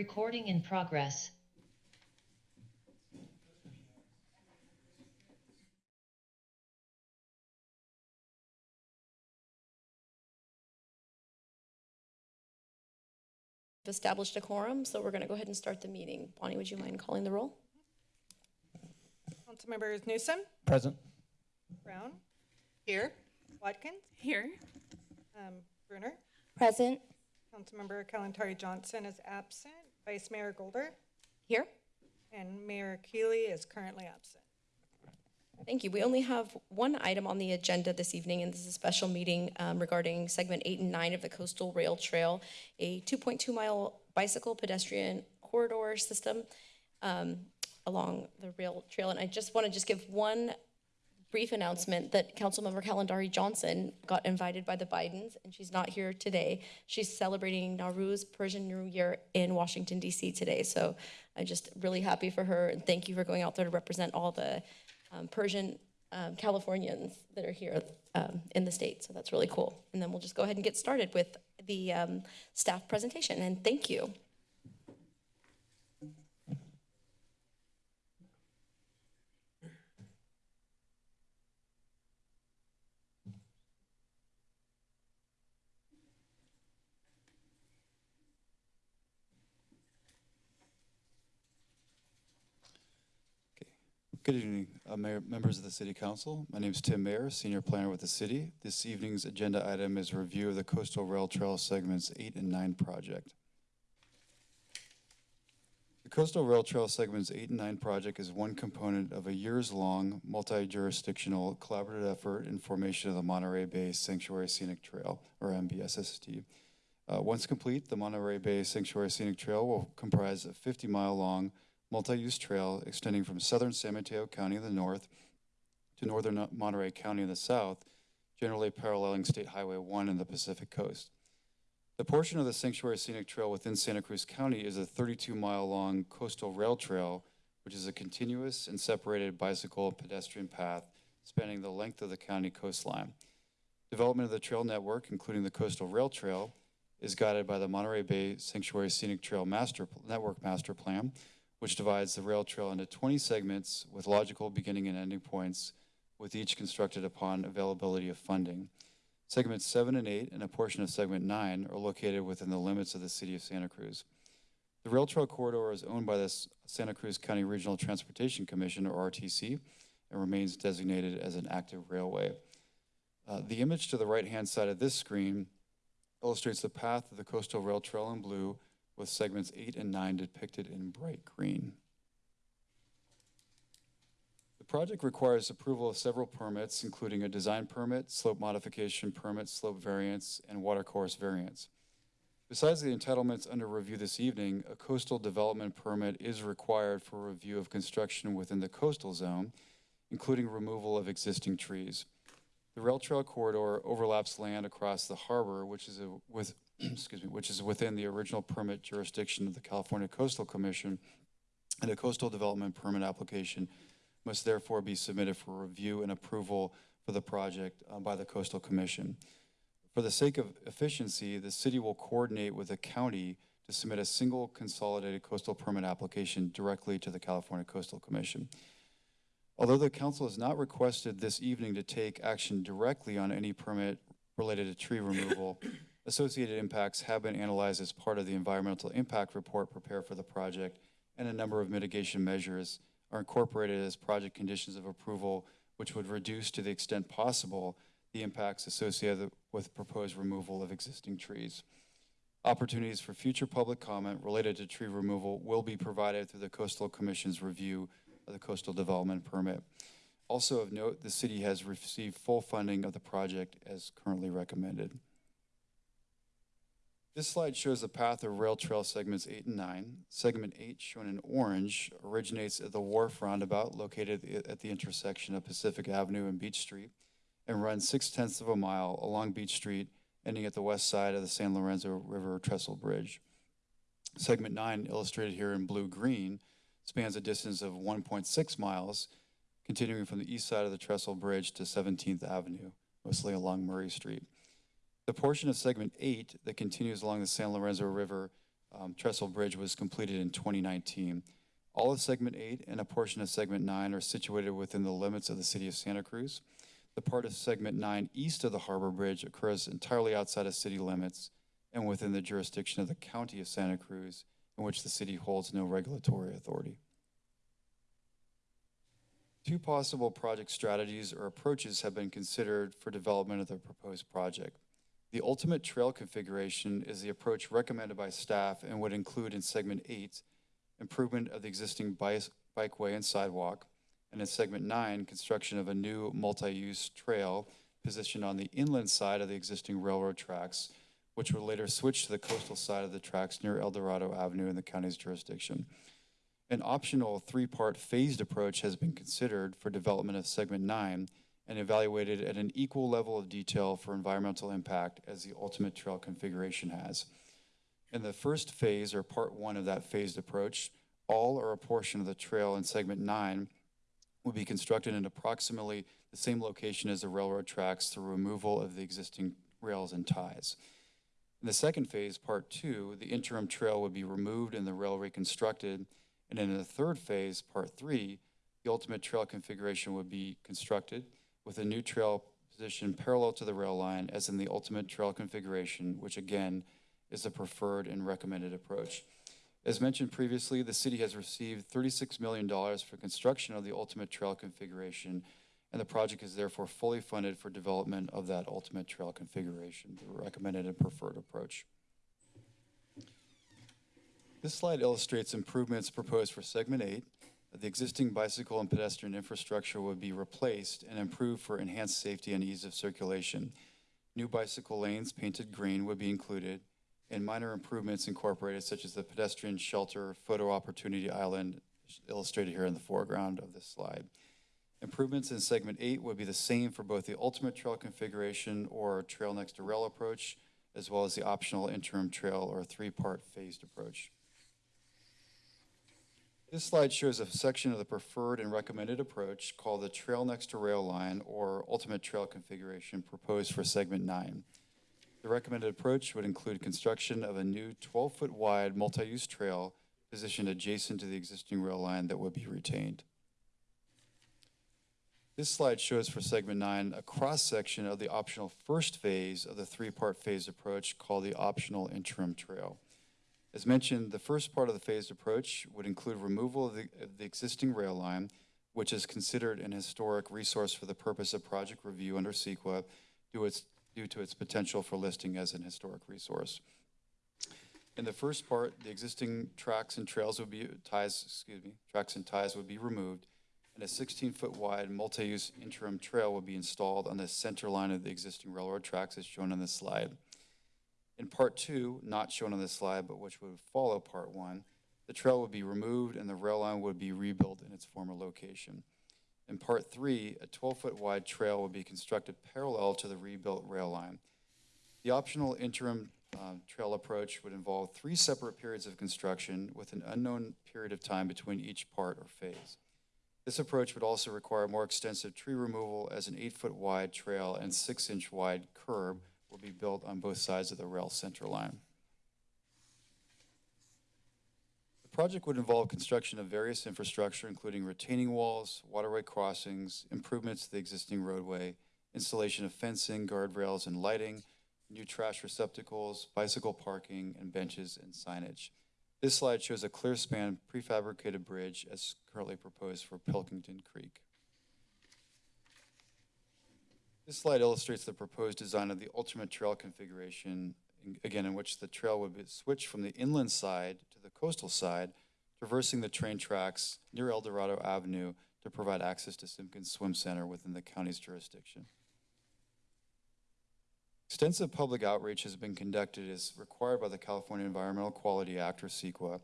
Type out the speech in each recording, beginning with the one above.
Recording in progress. We've established a quorum, so we're going to go ahead and start the meeting. Bonnie, would you mind calling the roll? Councilmembers Newsome, Present. Brown. Here. Watkins, Here. um, Brunner. Present. Councilmember Kalantari Johnson is absent. Vice Mayor Golder Here. and Mayor Keeley is currently absent. Thank you. We only have one item on the agenda this evening, and this is a special meeting um, regarding segment eight and nine of the Coastal Rail Trail, a 2.2 mile bicycle pedestrian corridor system um, along the rail trail. And I just want to just give one brief announcement that Councilmember Kalantari Johnson got invited by the Bidens, and she's not here today. She's celebrating Nowruz Persian New Year in Washington DC today. So I'm just really happy for her, and thank you for going out there to represent all the um, Persian um, Californians that are here um, in the state. So that's really cool. And then we'll just go ahead and get started with the um, staff presentation, and thank you. Good evening, uh, Mayor, members of the City Council. My name is Tim Mayer, Senior Planner with the city. This evening's agenda item is review of the Coastal Rail Trail Segments 8 and 9 project. The Coastal Rail Trail Segments 8 and 9 project is one component of a years-long, multi-jurisdictional collaborative effort in formation of the Monterey Bay Sanctuary Scenic Trail, or MBSST. Uh, Once complete, the Monterey Bay Sanctuary Scenic Trail will comprise a 50-mile-long multi-use trail extending from southern San Mateo County in the north to northern Monterey County in the south, generally paralleling State Highway 1 and the Pacific Coast. The portion of the Sanctuary Scenic Trail within Santa Cruz County is a 32-mile-long coastal rail trail, which is a continuous and separated bicycle and pedestrian path spanning the length of the county coastline. Development of the trail network, including the coastal rail trail, is guided by the Monterey Bay Sanctuary Scenic Trail Master, Network Master Plan, which divides the rail trail into 20 segments with logical beginning and ending points, with each constructed upon availability of funding. Segments seven and eight and a portion of segment nine are located within the limits of the city of Santa Cruz. The rail trail corridor is owned by the Santa Cruz County Regional Transportation Commission, or RTC, and remains designated as an active railway. Uh, the image to the right-hand side of this screen illustrates the path of the coastal rail trail in blue with segments eight and nine depicted in bright green. The project requires approval of several permits, including a design permit, slope modification permit, slope variance, and watercourse variance. Besides the entitlements under review this evening, a coastal development permit is required for review of construction within the coastal zone, including removal of existing trees. The rail trail corridor overlaps land across the harbor, which is a, with, excuse me, which is within the original permit jurisdiction of the California Coastal Commission, and a coastal development permit application must therefore be submitted for review and approval for the project uh, by the Coastal Commission. For the sake of efficiency, the city will coordinate with the county to submit a single consolidated coastal permit application directly to the California Coastal Commission. Although the council has not requested this evening to take action directly on any permit related to tree removal, associated impacts have been analyzed as part of the environmental impact report prepared for the project, and a number of mitigation measures are incorporated as project conditions of approval, which would reduce to the extent possible the impacts associated with proposed removal of existing trees. Opportunities for future public comment related to tree removal will be provided through the Coastal Commission's review of the coastal development permit. Also of note, the city has received full funding of the project as currently recommended. This slide shows the path of rail trail segments eight and nine. Segment eight, shown in orange, originates at the wharf roundabout located at the intersection of Pacific Avenue and Beach Street and runs six tenths of a mile along Beach Street, ending at the west side of the San Lorenzo River Trestle Bridge. Segment nine, illustrated here in blue-green, spans a distance of 1.6 miles, continuing from the east side of the Trestle Bridge to 17th Avenue, mostly along Murray Street. The portion of segment eight that continues along the San Lorenzo River um, Trestle Bridge was completed in 2019. All of Segment 8 and a portion of Segment 9 are situated within the limits of the city of Santa Cruz. The part of Segment 9 east of the Harbor Bridge occurs entirely outside of city limits and within the jurisdiction of the county of Santa Cruz, in which the city holds no regulatory authority. Two possible project strategies or approaches have been considered for development of the proposed project. The ultimate trail configuration is the approach recommended by staff and would include in segment eight, improvement of the existing bikeway and sidewalk, and in segment nine, construction of a new multi-use trail positioned on the inland side of the existing railroad tracks, which would later switch to the coastal side of the tracks near El Dorado Avenue in the county's jurisdiction. An optional three-part phased approach has been considered for development of segment nine and evaluated at an equal level of detail for environmental impact as the ultimate trail configuration has. In the first phase, or part one of that phased approach, all or a portion of the trail in segment nine will be constructed in approximately the same location as the railroad tracks through removal of the existing rails and ties. In the second phase, part two, the interim trail would be removed and the rail reconstructed. And in the third phase, part three, the ultimate trail configuration would be constructed with a new trail positioned parallel to the rail line as in the ultimate trail configuration, which again is the preferred and recommended approach. As mentioned previously, the city has received $36 million for construction of the ultimate trail configuration, and the project is therefore fully funded for development of that ultimate trail configuration, the recommended and preferred approach. This slide illustrates improvements proposed for segment eight. The existing bicycle and pedestrian infrastructure would be replaced and improved for enhanced safety and ease of circulation. New bicycle lanes painted green would be included, and minor improvements incorporated such as the pedestrian shelter, photo opportunity island illustrated here in the foreground of this slide. Improvements in segment eight would be the same for both the ultimate trail configuration or trail next to rail approach, as well as the optional interim trail or three-part phased approach. This slide shows a section of the preferred and recommended approach called the trail next to rail line or ultimate trail configuration proposed for segment nine. The recommended approach would include construction of a new 12-foot wide multi-use trail positioned adjacent to the existing rail line that would be retained. This slide shows for segment nine a cross-section of the optional first phase of the three-part phase approach called the optional interim trail. As mentioned, the first part of the phased approach would include removal of the, of the existing rail line, which is considered an historic resource for the purpose of project review under CEQA due, its, due to its potential for listing as an historic resource. In the first part, the existing tracks and trails would be, ties, excuse me, tracks and ties would be removed, and a 16-foot wide multi-use interim trail would be installed on the center line of the existing railroad tracks as shown on this slide. In part two, not shown on this slide, but which would follow part one, the trail would be removed and the rail line would be rebuilt in its former location. In part three, a 12-foot wide trail would be constructed parallel to the rebuilt rail line. The optional interim uh, trail approach would involve three separate periods of construction with an unknown period of time between each part or phase. This approach would also require more extensive tree removal as an eight-foot wide trail and six-inch wide curb will be built on both sides of the rail center line. The project would involve construction of various infrastructure, including retaining walls, waterway crossings, improvements to the existing roadway, installation of fencing, guardrails, and lighting, new trash receptacles, bicycle parking, and benches and signage. This slide shows a clear span prefabricated bridge as currently proposed for Pilkington Creek. This slide illustrates the proposed design of the ultimate trail configuration, again, in which the trail would be switched from the inland side to the coastal side, traversing the train tracks near El Dorado Avenue to provide access to Simpkins Swim Center within the county's jurisdiction. Extensive public outreach has been conducted as required by the California Environmental Quality Act, or CEQA,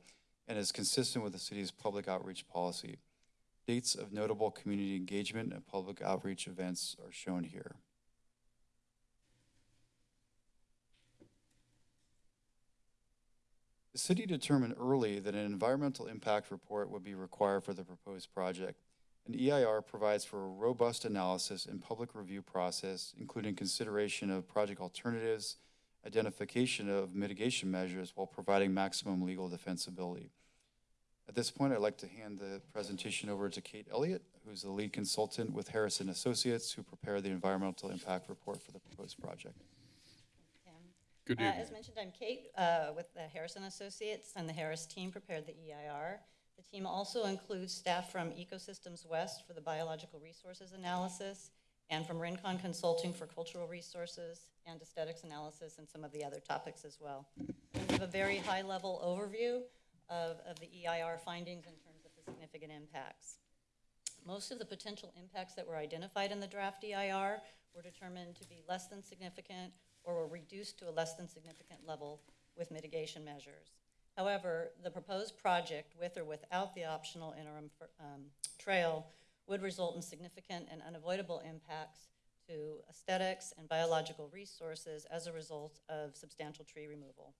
and is consistent with the city's public outreach policy. Dates of notable community engagement and public outreach events are shown here. The city determined early that an environmental impact report would be required for the proposed project. An EIR provides for a robust analysis and public review process, including consideration of project alternatives, identification of mitigation measures while providing maximum legal defensibility. At this point, I'd like to hand the presentation over to Kate Elliott, who's the lead consultant with Harris & Associates, who prepared the environmental impact report for the proposed project. Tim. Good Uh, evening. As mentioned, I'm Kate uh, with the Harris & Associates, and the Harris team prepared the EIR. The team also includes staff from Ecosystems West for the biological resources analysis, and from Rincon Consulting for cultural resources and aesthetics analysis, and some of the other topics as well. We have a very high-level overview of, of the EIR findings in terms of the significant impacts. Most of the potential impacts that were identified in the draft EIR were determined to be less than significant or were reduced to a less than significant level with mitigation measures. However, the proposed project, with or without the optional interim um, trail, would result in significant and unavoidable impacts to aesthetics and biological resources as a result of substantial tree removal.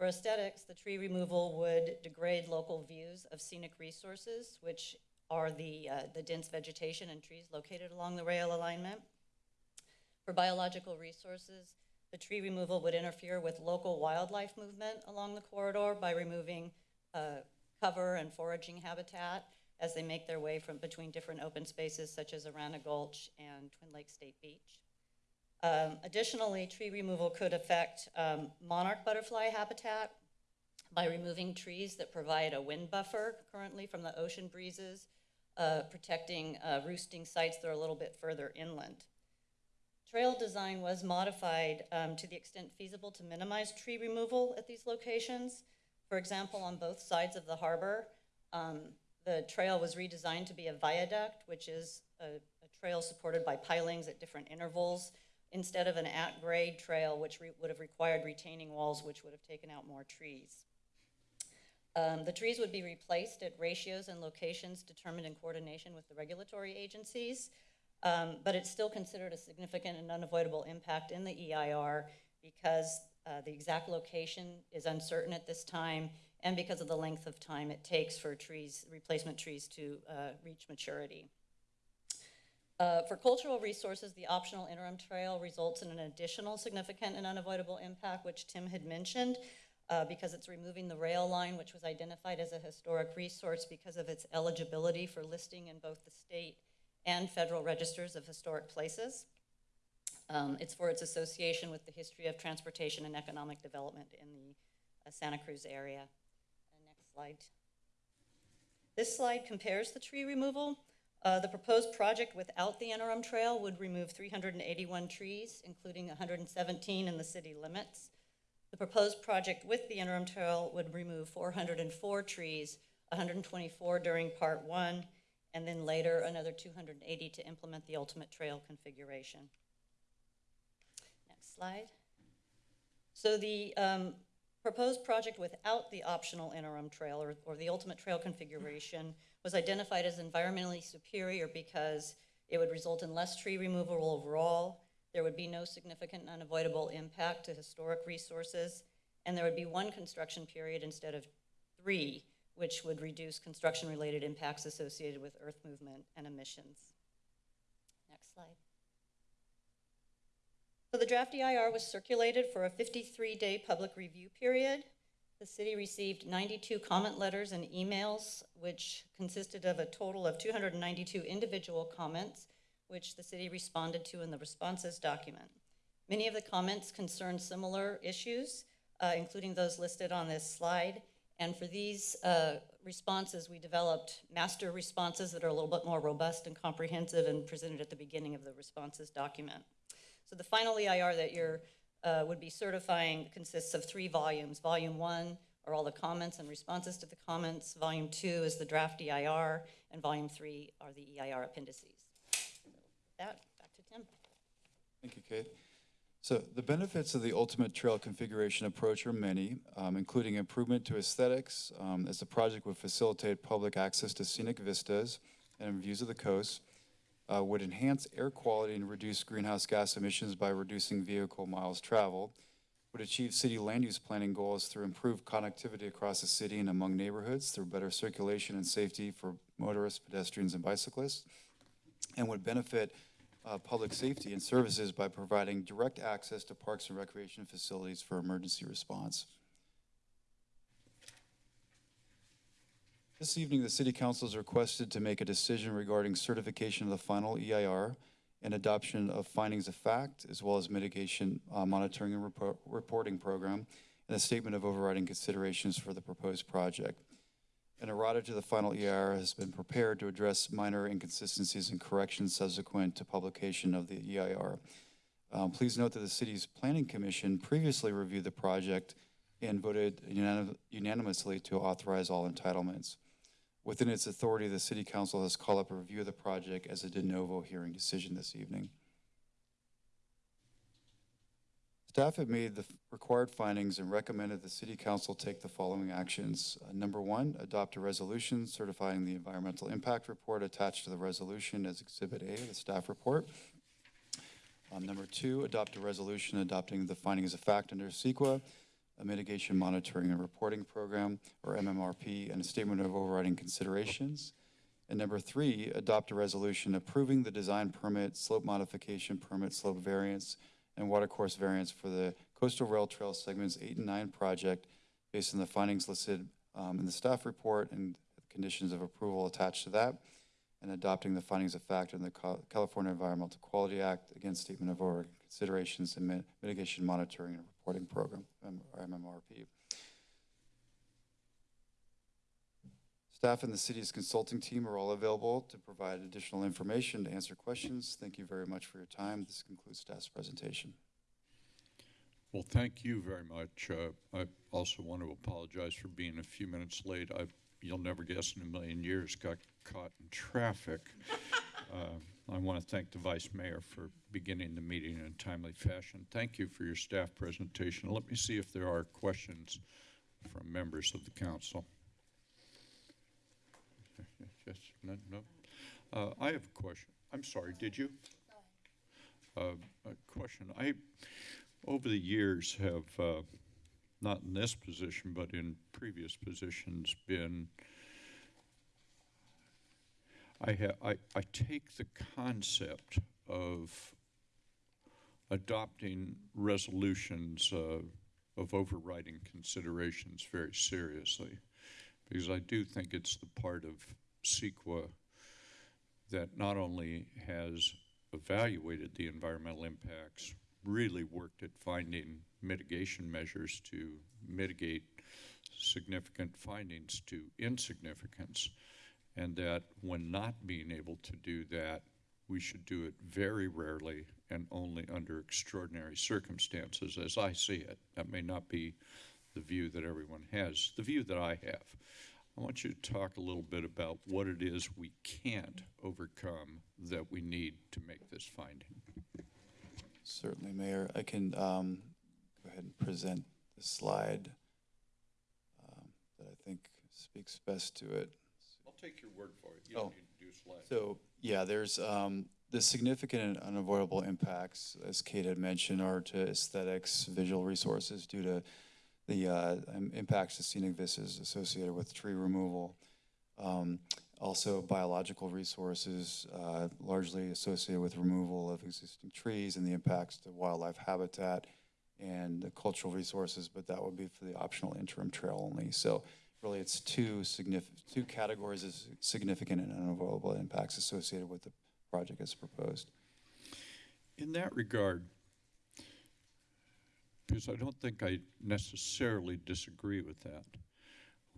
For aesthetics, the tree removal would degrade local views of scenic resources, which are the, uh, the dense vegetation and trees located along the rail alignment. For biological resources, the tree removal would interfere with local wildlife movement along the corridor by removing uh, cover and foraging habitat as they make their way from between different open spaces such as Arana Gulch and Twin Lake State Beach. Um, Additionally, tree removal could affect um, monarch butterfly habitat by removing trees that provide a wind buffer currently from the ocean breezes, uh, protecting uh, roosting sites that are a little bit further inland. Trail design was modified um, to the extent feasible to minimize tree removal at these locations. For example, on both sides of the harbor, um, the trail was redesigned to be a viaduct, which is a, a trail supported by pilings at different intervals, instead of an at-grade trail, which would have required retaining walls, which would have taken out more trees. Um, the trees would be replaced at ratios and locations determined in coordination with the regulatory agencies. Um, but it's still considered a significant and unavoidable impact in the EIR because uh, the exact location is uncertain at this time and because of the length of time it takes for trees, replacement trees to uh, reach maturity. Uh, For cultural resources, the optional interim trail results in an additional significant and unavoidable impact, which Tim had mentioned, uh, because it's removing the rail line, which was identified as a historic resource because of its eligibility for listing in both the state and federal registers of historic places. Um, It's for its association with the history of transportation and economic development in the uh, Santa Cruz area. Next slide. This slide compares the tree removal. Uh, The proposed project without the interim trail would remove 381 trees, including 117 in the city limits. The proposed project with the interim trail would remove 404 trees, 124 during Part 1, and then later another 280 to implement the ultimate trail configuration. Next slide. So the um, proposed project without the optional interim trail or, or the ultimate trail configuration was identified as environmentally superior because it would result in less tree removal overall, there would be no significant unavoidable impact to historic resources, and there would be one construction period instead of three, which would reduce construction-related impacts associated with earth movement and emissions. Next slide. So the draft EIR was circulated for a 53-day public review period. The city received 92 comment letters and emails, which consisted of a total of 292 individual comments, which the city responded to in the responses document. Many of the comments concerned similar issues, uh, including those listed on this slide. And for these uh, responses, we developed master responses that are a little bit more robust and comprehensive and presented at the beginning of the responses document. So the final EIR that you're, uh, would be certifying consists of three volumes. Volume one are all the comments and responses to the comments. Volume two is the draft EIR, and volume three are the EIR appendices. With That, back to Tim. Thank you, Kate. So the benefits of the ultimate trail configuration approach are many, um, including improvement to aesthetics, um, as the project would facilitate public access to scenic vistas and views of the coast, uh, would enhance air quality and reduce greenhouse gas emissions by reducing vehicle miles traveled, would achieve city land use planning goals through improved connectivity across the city and among neighborhoods through better circulation and safety for motorists, pedestrians, and bicyclists, and would benefit uh, public safety and services by providing direct access to parks and recreation facilities for emergency response. This evening, the city council is requested to make a decision regarding certification of the final EIR and adoption of findings of fact, as well as mitigation uh, monitoring and report- reporting program, and a statement of overriding considerations for the proposed project. An errata to the final EIR has been prepared to address minor inconsistencies and corrections subsequent to publication of the EIR. Um, Please note that the city's planning commission previously reviewed the project and voted unanim- unanimously to authorize all entitlements. Within its authority, the city council has called up a review of the project as a de novo hearing decision this evening. Staff have made the required findings and recommended the city council take the following actions. Uh, Number one, adopt a resolution certifying the environmental impact report attached to the resolution as Exhibit A the staff report. Um, Number two, adopt a resolution adopting the findings of fact under CEQA, a mitigation monitoring and reporting program, or MMRP, and a statement of overriding considerations. And number three, adopt a resolution approving the design permit, slope modification permit, slope variance, and watercourse variance for the coastal rail trail segments eight and nine project based on the findings listed um, in the staff report and conditions of approval attached to that, and adopting the findings of fact in the California Environmental Quality Act, again, statement of overriding considerations and mitigation monitoring and reporting program, MMRP. Staff and the city's consulting team are all available to provide additional information, to answer questions. Thank you very much for your time. This concludes staff's presentation. Well, thank you very much. Uh, I also want to apologize for being a few minutes late. I, you'll never guess in a million years, got caught in traffic. Uh, I want to thank the vice mayor for beginning the meeting in a timely fashion. Thank you for your staff presentation. Let me see if there are questions from members of the council. Yes, no, no. Uh, I have a question. I'm sorry, did you? Uh, a question. I, over the years, have, uh, not in this position, but in previous positions, been, I ha, I, I take the concept of adopting resolutions, uh, of overriding considerations very seriously. Because I do think it's the part of CEQA that not only has evaluated the environmental impacts, really worked at finding mitigation measures to mitigate significant findings to insignificance, and that when not being able to do that, we should do it very rarely and only under extraordinary circumstances, as I see it. That may not be the view that everyone has, the view that I have. I want you to talk a little bit about what it is we can't overcome that we need to make this finding. Certainly, Mayor. I can um, go ahead and present the slide um, that I think speaks best to it. Take your word for it. You Oh. don't need to do. So, yeah, there's, um, the significant and unavoidable impacts, as Kate had mentioned, are to aesthetics, visual resources due to the, uh, im- impacts to scenic vistas associated with tree removal. Um, also biological resources, uh, largely associated with removal of existing trees and the impacts to wildlife habitat and the cultural resources, but that would be for the optional interim trail only. So really, it's two significant, two categories of significant and unavoidable impacts associated with the project as proposed. In that regard, because I don't think I necessarily disagree with that,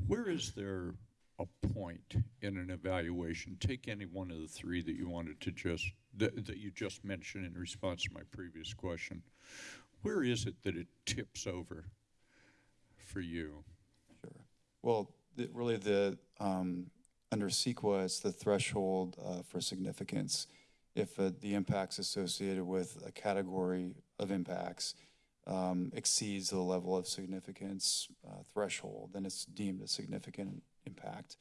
where is there a point in an evaluation? Take any one of the three that you wanted to just, that, that you just mentioned in response to my previous question. Where is it that it tips over for you? Well, the, really the, um, under CEQA, it's the threshold, uh, for significance. If, uh, the impacts associated with a category of impacts, um, exceeds the level of significance, uh, threshold, then it's deemed a significant impact.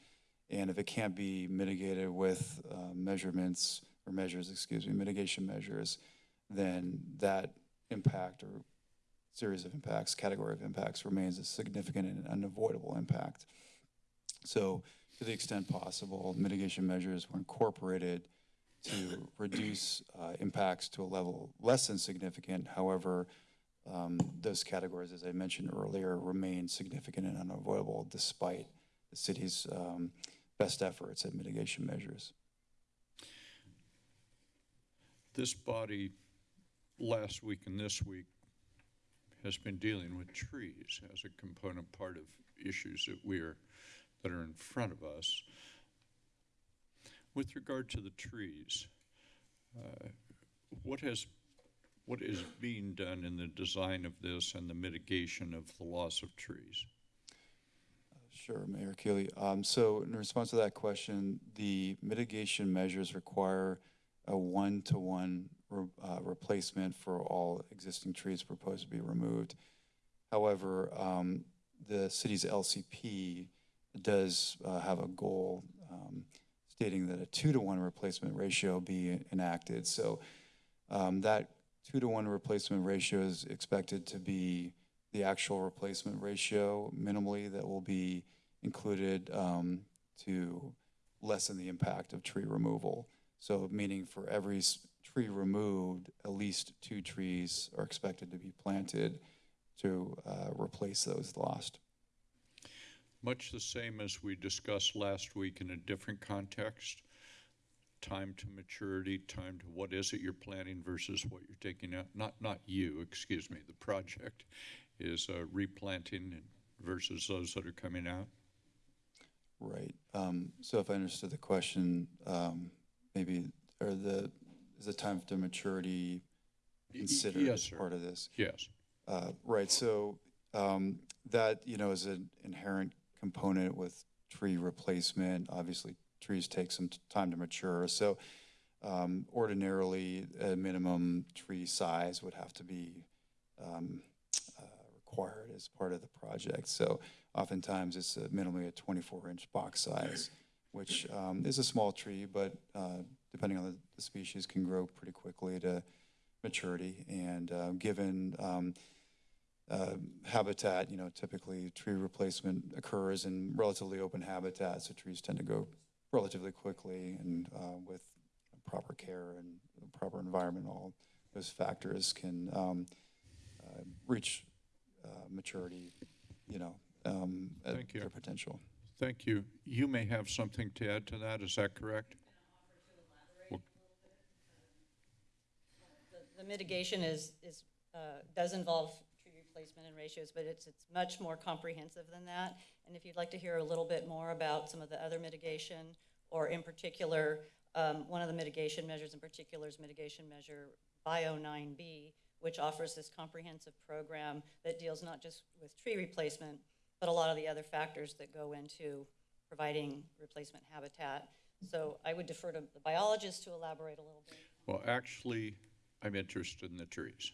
And if it can't be mitigated with, uh, measurements, or measures, excuse me, mitigation measures, then that impact or series of impacts, category of impacts remains a significant and unavoidable impact. So to the extent possible, mitigation measures were incorporated to reduce uh, impacts to a level less than significant. However, um, those categories, as I mentioned earlier, remain significant and unavoidable despite the city's um, best efforts at mitigation measures. This body, last week and this week, has been dealing with trees as a component part of issues that we are, that are in front of us. With regard to the trees, uh, what has, what is being done in the design of this and the mitigation of the loss of trees? Sure, Mayor Keeley. Um, So in response to that question, the mitigation measures require a one-to-one re- uh, replacement for all existing trees proposed to be removed. However, um, the city's LCP does uh, have a goal um, stating that a two-to-one replacement ratio be enacted. So um, that two-to-one replacement ratio is expected to be the actual replacement ratio minimally that will be included um, to lessen the impact of tree removal. So meaning for every tree removed, at least two trees are expected to be planted to uh, replace those lost. Much the same as we discussed last week in a different context. Time to maturity, time to what is it you're planning versus what you're taking out. Not, not you, excuse me, the project is uh, replanting versus those that are coming out. Right. Um, So if I understood the question, um, maybe, or the, is the time to maturity considered yes, as sir. part of this? Yes. Uh, Right, so um, that, you know, is an inherent component with tree replacement. Obviously, trees take some t- time to mature, so um, ordinarily, a minimum tree size would have to be um, uh, required as part of the project. So oftentimes, it's a minimally a 24-inch box size, which um, is a small tree, but uh, depending on the- the species, can grow pretty quickly to maturity. And uh, given um, uh, habitat, you know, typically tree replacement occurs in relatively open habitat, so trees tend to go relatively quickly and uh, with proper care and proper environment, all those factors can um, uh, reach uh, maturity, you know, um, at Thank you. their potential. Thank you. You may have something to add to that, is that correct? The- mitigation is, is, uh, does involve tree replacement and ratios, but it's, it's much more comprehensive than that. And if you'd like to hear a little bit more about some of the other mitigation, or in particular, um, one of the mitigation measures in particular is mitigation measure Bio 9B, which offers this comprehensive program that deals not just with tree replacement, but a lot of the other factors that go into providing replacement habitat. So I would defer to the biologist to elaborate a little bit. Well, actually, I'm interested in the trees.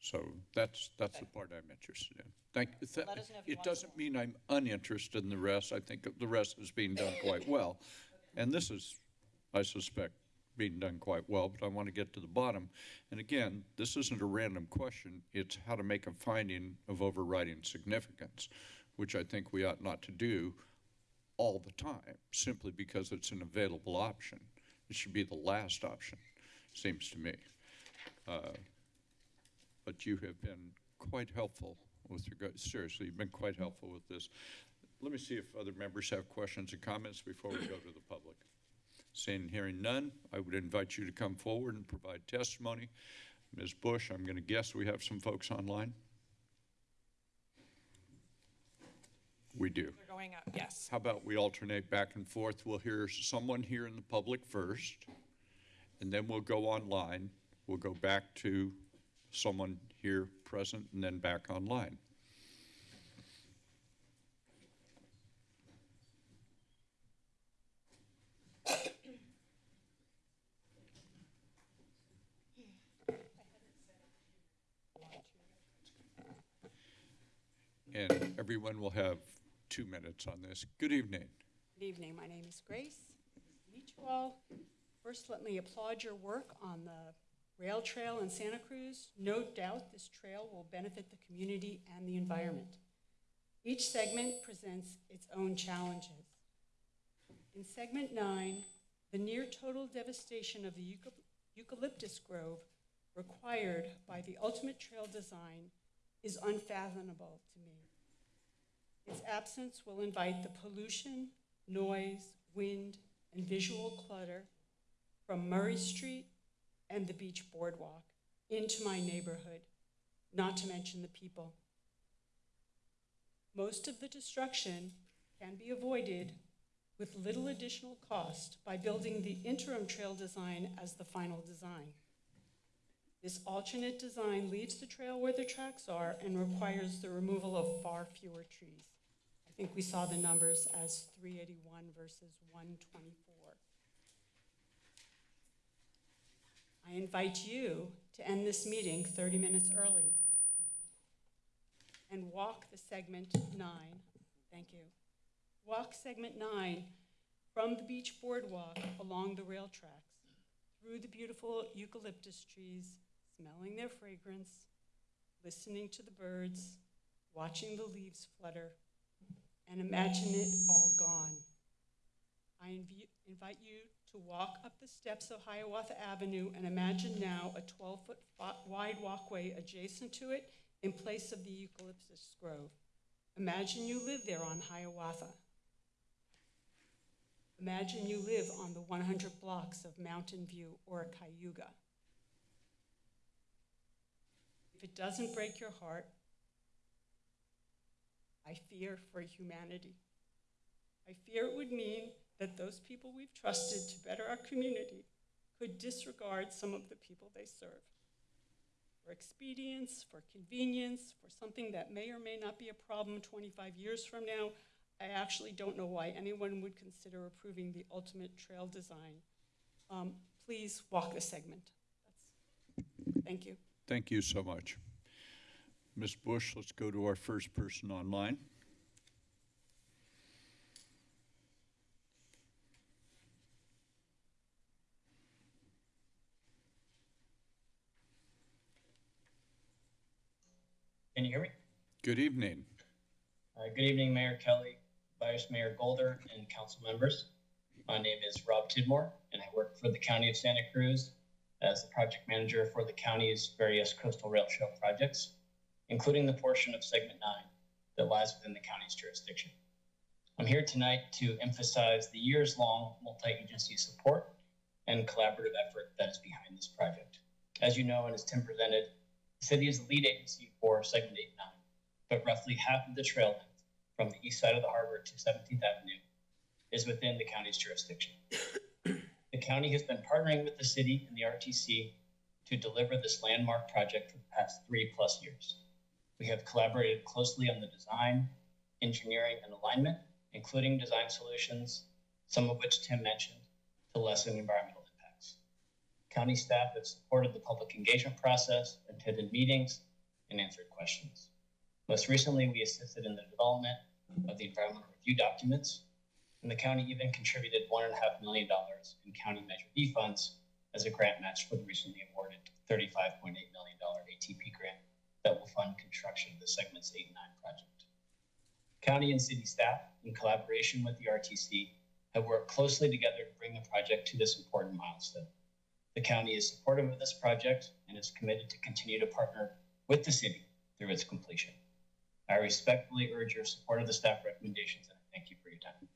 So that's, that's the part I'm interested in. Thank, th- Let us know if you it want doesn't mean I'm uninterested in the rest. I think the rest is being done quite well. And this is, I suspect, being done quite well, but I want to get to the bottom. And again, this isn't a random question. It's how to make a finding of overriding significance, which I think we ought not to do all the time, simply because it's an available option. It should be the last option, seems to me. Uh, But you have been quite helpful with regard, seriously, you've been quite helpful with this. Let me see if other members have questions or comments before we go to the public. Seeing and hearing none, I would invite you to come forward and provide testimony. Ms. Bush, I'm going to guess we have some folks online? We do. They're going up, yes. How about we alternate back and forth? We'll hear someone here in the public first, and then we'll go online. We'll go back to someone here present and then back online. And everyone will have two minutes on this. Good evening. Good evening. My name is Grace. Nice to meet you all. First, let me applaud your work on the rail trail in Santa Cruz. No doubt this trail will benefit the community and the environment. Each segment presents its own challenges. In segment nine, The near total devastation of the eucalyptus grove required by the ultimate trail design is unfathomable to me. Its absence will invite the pollution, noise, wind, and visual clutter from Murray Street and the beach boardwalk into my neighborhood, not to mention the people. Most of the destruction can be avoided with little additional cost by building the interim trail design as the final design. This alternate design leaves the trail where the tracks are and requires the removal of far fewer trees. I think we saw the numbers as 381 versus 124. I invite you to end this meeting 30 minutes early and walk the segment nine, thank you. Walk segment nine from the beach boardwalk along the rail tracks, through the beautiful eucalyptus trees, smelling their fragrance, listening to the birds, watching the leaves flutter, and imagine it all gone. I invite you to walk up the steps of Hiawatha Avenue and imagine now a 12-foot wide walkway adjacent to it in place of the eucalyptus grove. Imagine you live there on Hiawatha. Imagine you live on the 100 blocks of Mountain View or Cayuga. If it doesn't break your heart, I fear for humanity. I fear it would mean that those people we've trusted to better our community could disregard some of the people they serve. For expedience, for convenience, for something that may or may not be a problem 25 years from now, I actually don't know why anyone would consider approving the ultimate trail design. Um, please walk the segment. That's, thank you. Thank you so much. Ms. Bush, let's go to our first person online. Can you hear me? Good evening. Uh, good evening, Mayor Kelly, Vice Mayor Golder, and council members. My name is Rob Tidmore, and I work for the County of Santa Cruz as the project manager for the county's various coastal rail trail projects, including the portion of Segment 9 that lies within the county's jurisdiction. I'm here tonight to emphasize the years long multi agency support and collaborative effort that is behind this project. As you know, and as Tim presented, the city is the lead agency for Segment 89, but roughly half of the trail length from the east side of the harbor to 17th Avenue is within the county's jurisdiction. the county has been partnering with the city and the RTC to deliver this landmark project for the past three plus years. We have collaborated closely on the design, engineering, and alignment, including design solutions, some of which Tim mentioned, to lessen environmental. County staff have supported the public engagement process, attended meetings, and answered questions. Most recently, we assisted in the development of the environmental review documents, and the county even contributed $1.5 million in county Measure B funds as a grant match for the recently awarded $35.8 million ATP grant that will fund construction of the Segments 8 and 9 project. County and city staff, in collaboration with the RTC, have worked closely together to bring the project to this important milestone. The county is supportive of this project and is committed to continue to partner with the city through its completion. I respectfully urge your support of the staff recommendations and I thank you for your time.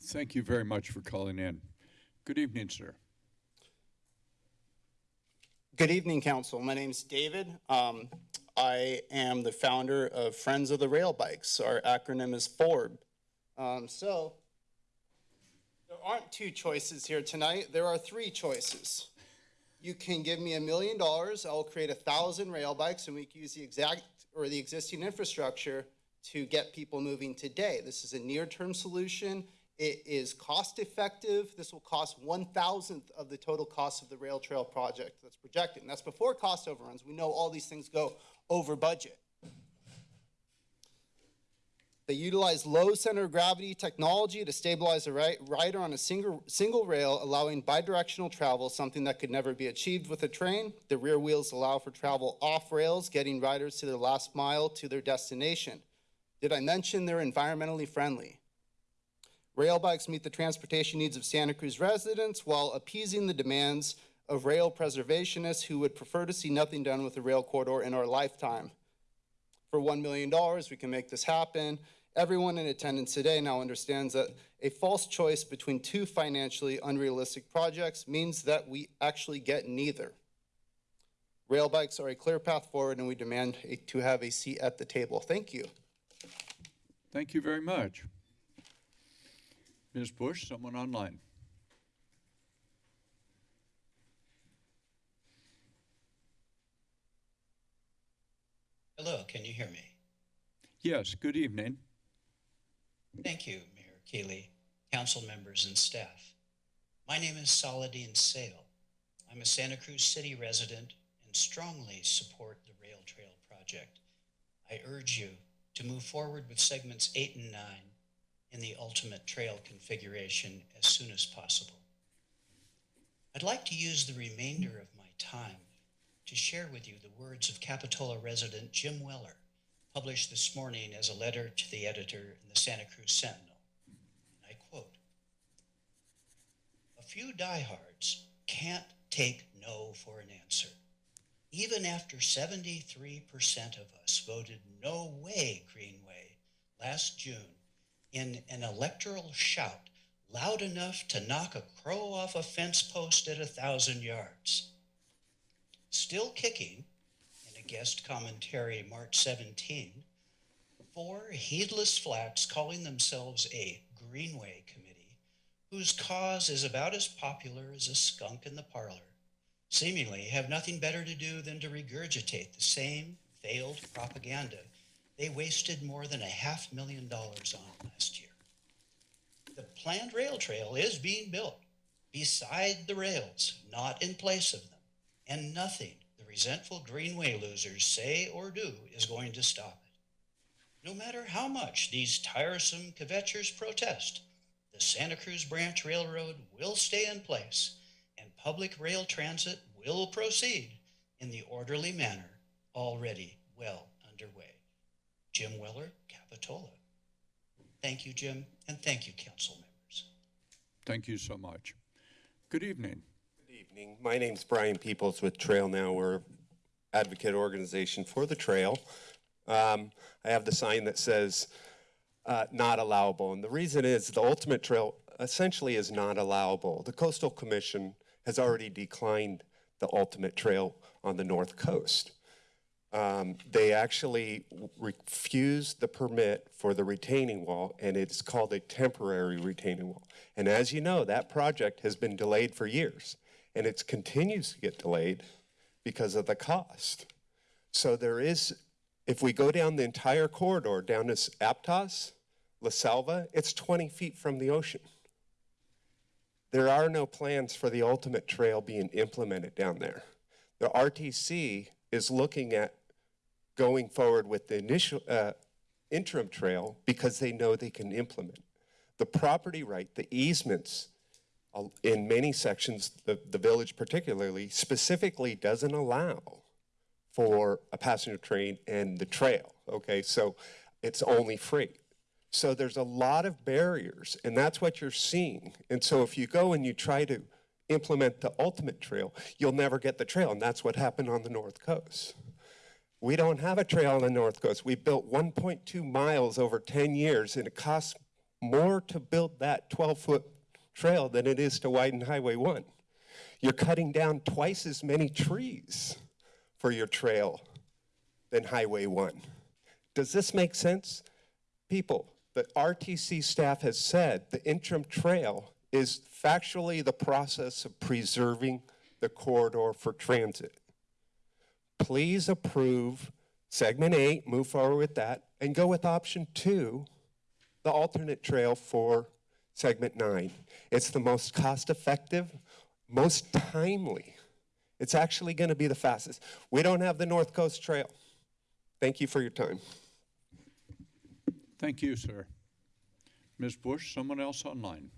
Thank you very much for calling in. Good evening, sir. Good evening, council. My name is David. Um, I am the founder of Friends of the Rail Bikes. Our acronym is FORB. Um, so there aren't two choices here tonight. There are three choices. You can give me a million dollars. I'll create a thousand rail bikes and we can use the exact or the existing infrastructure to get people moving today. This is a near-term solution. It is cost-effective. This will cost one-thousandth of the total cost of the rail trail project that's projected. And that's before cost overruns. We know all these things go over budget. They utilize low center of gravity technology to stabilize a rider on a single, single rail, allowing bidirectional travel, something that could never be achieved with a train. The rear wheels allow for travel off rails, getting riders to their last mile to their destination. Did I mention they're environmentally friendly? Rail bikes meet the transportation needs of Santa Cruz residents while appeasing the demands of rail preservationists who would prefer to see nothing done with the rail corridor in our lifetime. For $1 million, we can make this happen. Everyone in attendance today now understands that a false choice between two financially unrealistic projects means that we actually get neither. Rail bikes are a clear path forward, and we demand a- to have a seat at the table. Thank you. Thank you very much. Ms. Bush, someone online? Hello, can you hear me? Yes, good evening. Thank you, Mayor Keeley, council members, and staff. My name is Saladin Sale. I'm a Santa Cruz City resident and strongly support the Rail Trail project. I urge you to move forward with segments eight and nine in the ultimate trail configuration as soon as possible. I'd like to use the remainder of my time to share with you the words of Capitola resident Jim Weller, published this morning as a letter to the editor in the Santa Cruz Sentinel. And I quote A few diehards can't take no for an answer. Even after 73% of us voted no way Greenway last June in an electoral shout loud enough to knock a crow off a fence post at a thousand yards. Still kicking, guest commentary March 17, four heedless flacks calling themselves a Greenway Committee, whose cause is about as popular as a skunk in the parlor, seemingly have nothing better to do than to regurgitate the same failed propaganda they wasted more than a half million dollars on last year. The planned rail trail is being built beside the rails, not in place of them and nothing resentful Greenway losers say or do is going to stop it. No matter how much these tiresome kvetchers protest, the Santa Cruz Branch Railroad will stay in place and public rail transit will proceed in the orderly manner already well underway. Jim Weller, Capitola. Thank you, Jim, and thank you, council members. Thank you so much. Good evening. Evening. My name's Brian Peoples with Trail Now. We're advocate organization for the trail. Um, I have the sign that says uh, not allowable. And the reason is the ultimate trail essentially is not allowable. The Coastal Commission has already declined the ultimate trail on the North Coast. Um, they actually refused the permit for the retaining wall, and it's called a temporary retaining wall. And as you know, that project has been delayed for years, and it continues to get delayed because of the cost. So there is, if we go down the entire corridor, down to Aptos, La Selva, it's 20 feet from the ocean. There are no plans for the ultimate trail being implemented down there. The RTC is looking at going forward with the initial uh, interim trail because they know they can implement. The property right, the easements in many sections, the, the village particularly, specifically doesn't allow for a passenger train and the trail, okay? So it's only freight. So there's a lot of barriers, and that's what you're seeing. And so if you go and you try to implement the ultimate trail, you'll never get the trail, and that's what happened on the North Coast. We don't have a trail on the North Coast. We built 1.2 miles over 10 years, and it costs more to build that 12-foot trail than it is to widen Highway 1. You're cutting down twice as many trees for your trail than Highway 1. Does this make sense? People, the RTC staff has said the interim trail is factually the process of preserving the corridor for transit. Please approve segment eight, move forward with that, and go with option two, the alternate trail for segment nine. It's the most cost-effective, most timely. It's actually going to be the fastest. We don't have the North Coast Trail. Thank you for your time. Thank you, sir. Ms. Bush, someone else online?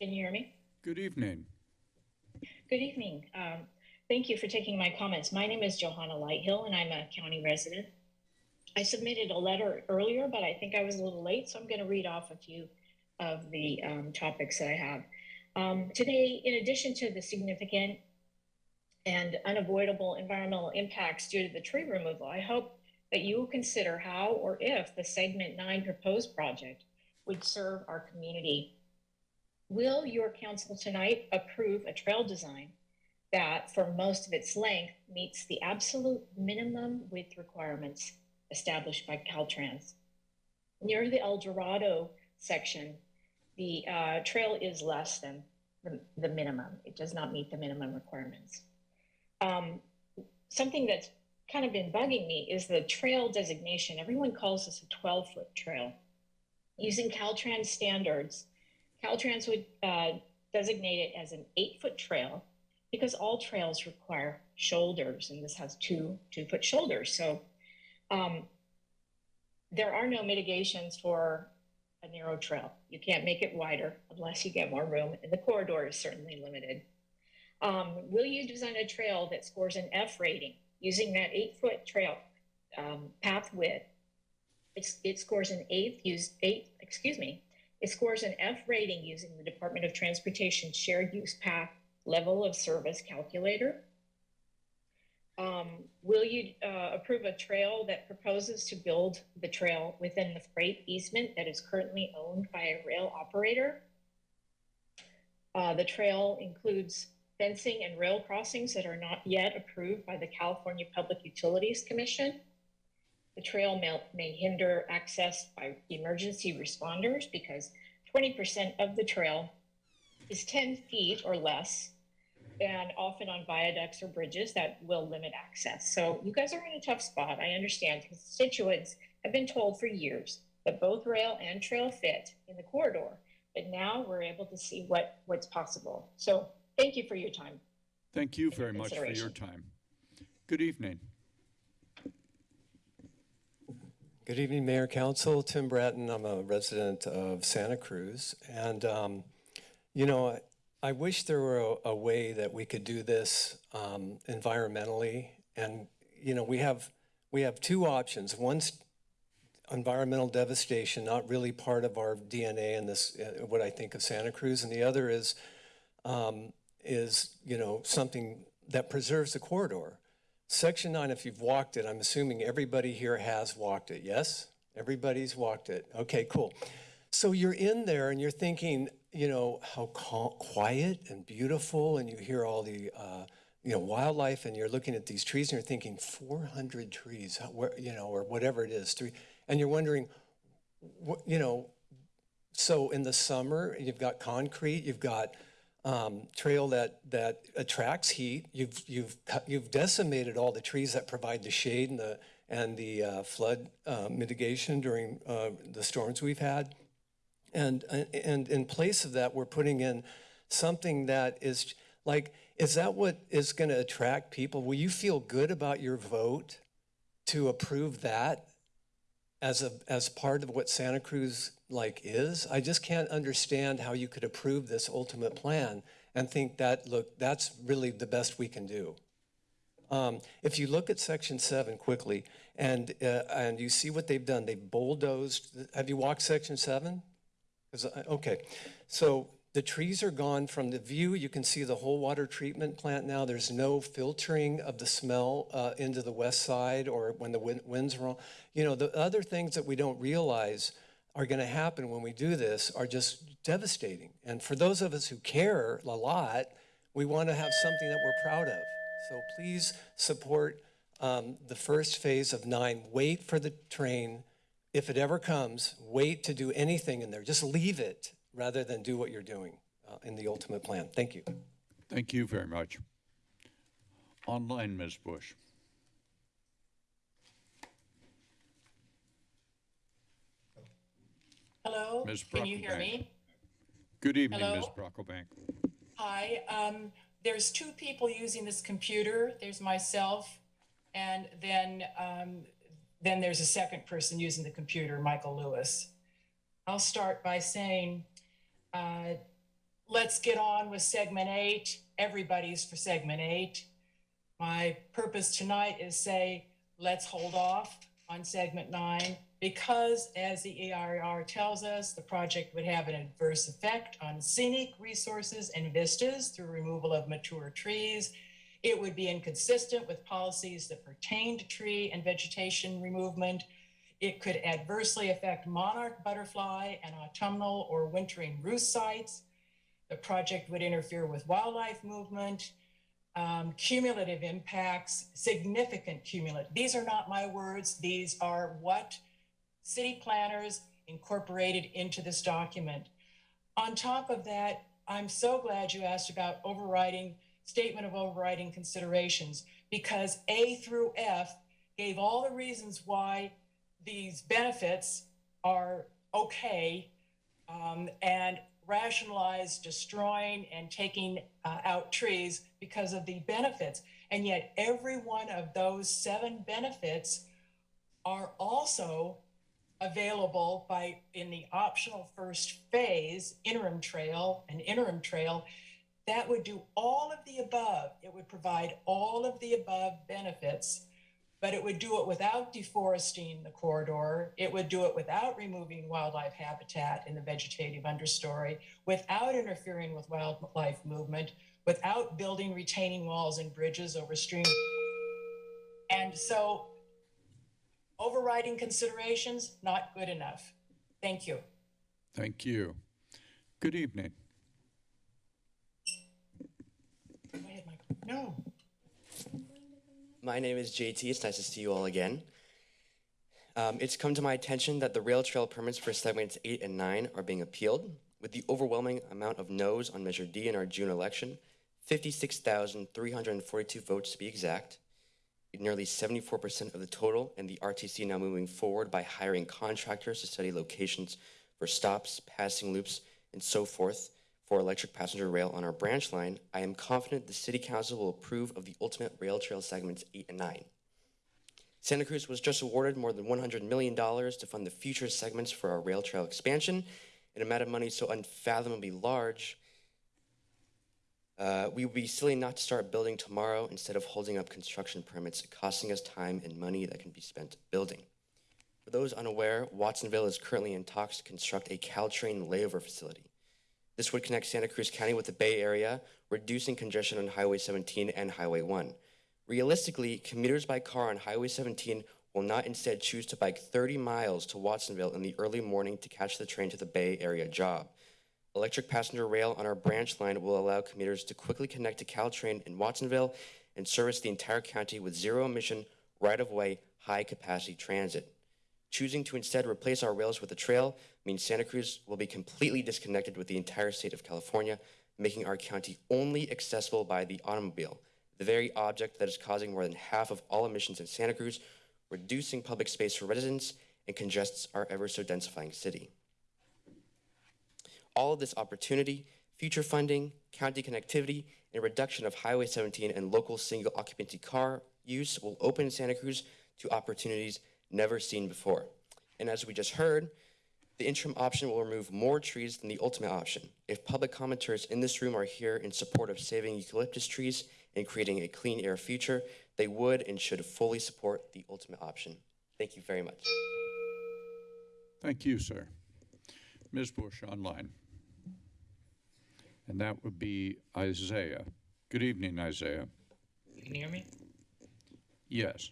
Can you hear me? Good evening. Good evening. Um, thank you for taking my comments. My name is Johanna Lighthill, and I'm a county resident. I submitted a letter earlier, but I think I was a little late, so I'm going to read off a few of the um, topics that I have. Um, today, in addition to the significant and unavoidable environmental impacts due to the tree removal, I hope that you will consider how or if the segment nine proposed project would serve our community. Will your council tonight approve a trail design that, for most of its length, meets the absolute minimum width requirements established by Caltrans? Near the El Dorado section, the uh, trail is less than the, the minimum. It does not meet the minimum requirements. Um, something that's kind of been bugging me is the trail designation. Everyone calls this a 12 foot trail. Using Caltrans standards, Caltrans would uh, designate it as an eight foot trail because all trails require shoulders, and this has two two foot shoulders. So um, there are no mitigations for a narrow trail. You can't make it wider unless you get more room, and the corridor is certainly limited. Um, will you design a trail that scores an F rating using that eight foot trail um, path width? It scores an eighth use eight, excuse me, it scores an F rating using the Department of Transportation shared use path level of service calculator. Um, will you uh, approve a trail that proposes to build the trail within the freight easement that is currently owned by a rail operator? Uh, the trail includes fencing and rail crossings that are not yet approved by the California Public Utilities Commission. The trail may, may hinder access by emergency responders because 20% of the trail is 10 feet or less and often on viaducts or bridges that will limit access. So you guys are in a tough spot. I understand constituents have been told for years that both rail and trail fit in the corridor, but now we're able to see what, what's possible. So thank you for your time. Thank you very much for your time. Good evening. Good evening, Mayor Council. Tim Bratton. I'm a resident of Santa Cruz. And, um, you know, I- wish there were a, a way that we could do this um, environmentally. And, you know, we have, we have two options. One's environmental devastation, not really part of our DNA in this, uh, what I think of Santa Cruz. And the other is, um, is, you know, something that preserves the corridor. Section nine, if you've walked it, I'm assuming everybody here has walked it, yes? Everybody's walked it. Okay, cool. So you're in there and you're thinking, you know, how quiet and beautiful, and you hear all the, uh, you know, wildlife, and you're looking at these trees and you're thinking, 400 trees, how- where, you know, or whatever it is, three, and you're wondering, what, you know, so in the summer, you've got concrete, you've got um, trail that, that attracts heat. You've, you've, you've decimated all the trees that provide the shade and the, and the uh, flood uh, mitigation during uh, the storms we've had. And, and in place of that, we're putting in something that is like, is that what is going to attract people? Will you feel good about your vote to approve that as a, as part of what Santa Cruz like is? I just can't understand how you could approve this ultimate plan and think that, look, that's really the best we can do. Um, if you look at section seven quickly and, uh, and you see what they've done, they've bulldozed, have you walked section seven? 'Cause Okay, so the trees are gone from the view. You can see the whole water treatment plant now. There's no filtering of the smell uh, into the west side or when the wind, winds are. You know, the other things that we don't realize are going to happen when we do this are just devastating. And for those of us who care a lot, we want to have something that we're proud of. So please support um, the first phase of nine. Wait for the train if it ever comes, wait to do anything in there. Just leave it rather than do what you're doing uh, in the ultimate plan. Thank you. Thank you very much. Online, Ms. Bush. Hello, Ms. can you hear Brocklebank. me? Good evening, Hello? Ms. Brocklebank. Hi, um, there's two people using this computer. There's myself, and then, um, then there's a second person using the computer, Michael Lewis. I'll start by saying, uh, let's get on with segment eight. Everybody's for segment eight. My purpose tonight is say, let's hold off on segment nine because, as the EIR tells us, the project would have an adverse effect on scenic resources and vistas through removal of mature trees. It would be inconsistent with policies that pertain to tree and vegetation removement. It could adversely affect monarch butterfly and autumnal or wintering roost sites. The project would interfere with wildlife movement, um, cumulative impacts, significant cumulative. These are not my words. These are what city planners incorporated into this document. On top of that, I'm so glad you asked about overriding, statement of overriding considerations, because A through F gave all the reasons why these benefits are okay um, and rationalize destroying and taking uh, out trees because of the benefits. And yet, every one of those seven benefits are also available by in the optional first phase interim trail an interim trail that would do all of the above it would provide all of the above benefits but it would do it without deforesting the corridor. It would do it without removing wildlife habitat in the vegetative understory, without interfering with wildlife movement, without building retaining walls and bridges over streams. And so overriding considerations, not good enough. Thank you. Thank you. Good evening. Go ahead, Michael. No. My name is JT. It's nice to see you all again. Um, it's come to my attention that the rail trail permits for segments 8 and 9 are being appealed. With the overwhelming amount of no's on Measure D in our June election, 56,342 votes to be exact, nearly 74% of the total, and the RTC now moving forward by hiring contractors to study locations for stops, passing loops, and so forth for electric passenger rail on our branch line, I am confident the City Council will approve of the ultimate rail trail segments 8 and 9. Santa Cruz was just awarded more than $100 million to fund the future segments for our rail trail expansion, an amount of money so unfathomably large. Uh, we would be silly not to start building tomorrow instead of holding up construction permits, costing us time and money that can be spent building. For those unaware, Watsonville is currently in talks to construct a Caltrain layover facility. This would connect Santa Cruz County with the Bay Area, reducing congestion on Highway 17 and Highway 1. Realistically, commuters by car on Highway 17 will not instead choose to bike 30 miles to Watsonville in the early morning to catch the train to the Bay Area job. Electric passenger rail on our branch line will allow commuters to quickly connect to Caltrain in Watsonville and service the entire county with zero emission, right of way, high capacity transit. Choosing to instead replace our rails with a trail means Santa Cruz will be completely disconnected with the entire state of California, making our county only accessible by the automobile, the very object that is causing more than half of all emissions in Santa Cruz, reducing public space for residents, and congests our ever so densifying city. All of this opportunity, future funding, county connectivity, and reduction of Highway 17 and local single occupancy car use will open Santa Cruz to opportunities never seen before. And as we just heard, the interim option will remove more trees than the ultimate option. If public commenters in this room are here in support of saving eucalyptus trees and creating a clean air future, they would and should fully support the ultimate option. Thank you very much. Thank you, sir. Ms. Bush online. And that would be Isaiah. Good evening, Isaiah. Can you hear me? Yes.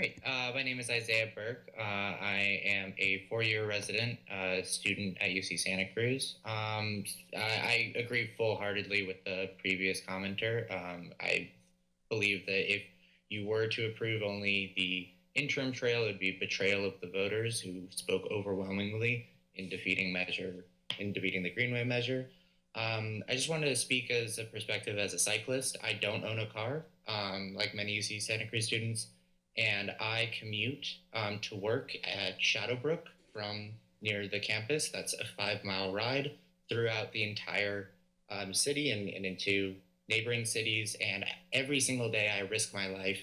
Great. Uh, my name is Isaiah Burke. Uh, I am a four-year resident uh, student at UC Santa Cruz. Um, I, I, agree full-heartedly with the previous commenter. Um, I believe that if you were to approve only the interim trail, it would be betrayal of the voters who spoke overwhelmingly in defeating measure in defeating the Greenway measure. Um, I just wanted to speak as a perspective as a cyclist. I don't own a car, um, like many UC Santa Cruz students and I commute um, to work at Shadowbrook from near the campus. That's a five mile ride throughout the entire um, city and, and, into neighboring cities. And every single day, I risk my life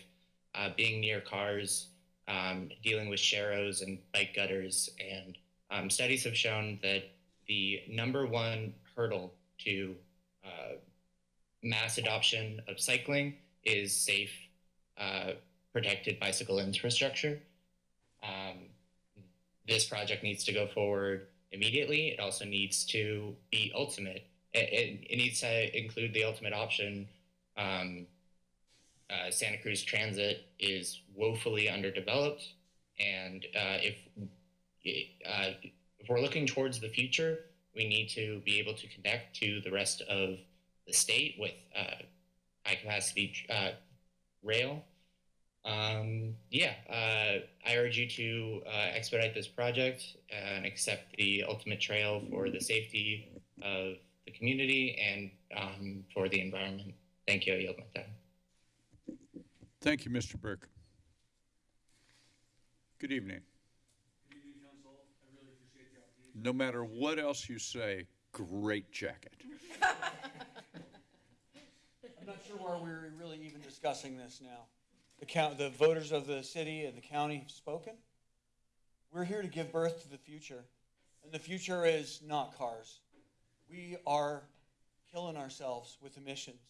uh, being near cars, um, dealing with sharrows and bike gutters. And um, studies have shown that the number one hurdle to uh, mass adoption of cycling is safe uh, protected bicycle infrastructure. this project needs to go forward immediately. It also needs to be ultimate. It, it, it needs to include the ultimate option. Um, uh, Santa Cruz Transit is woefully underdeveloped, and uh, if uh, if we're looking towards the future, we need to be able to connect to the rest of the state with uh, high capacity uh, rail. Um, yeah, uh, I urge you to uh, expedite this project and accept the ultimate trail for the safety of the community and um, for the environment. Thank you. I yield my time. Thank you, Mr. Burke. Good evening. No matter what else you say, great jacket. I'm not sure why we're really even discussing this now. The count, the voters of the city and the county have spoken. We're here to give birth to the future, and the future is not cars. We are killing ourselves with emissions.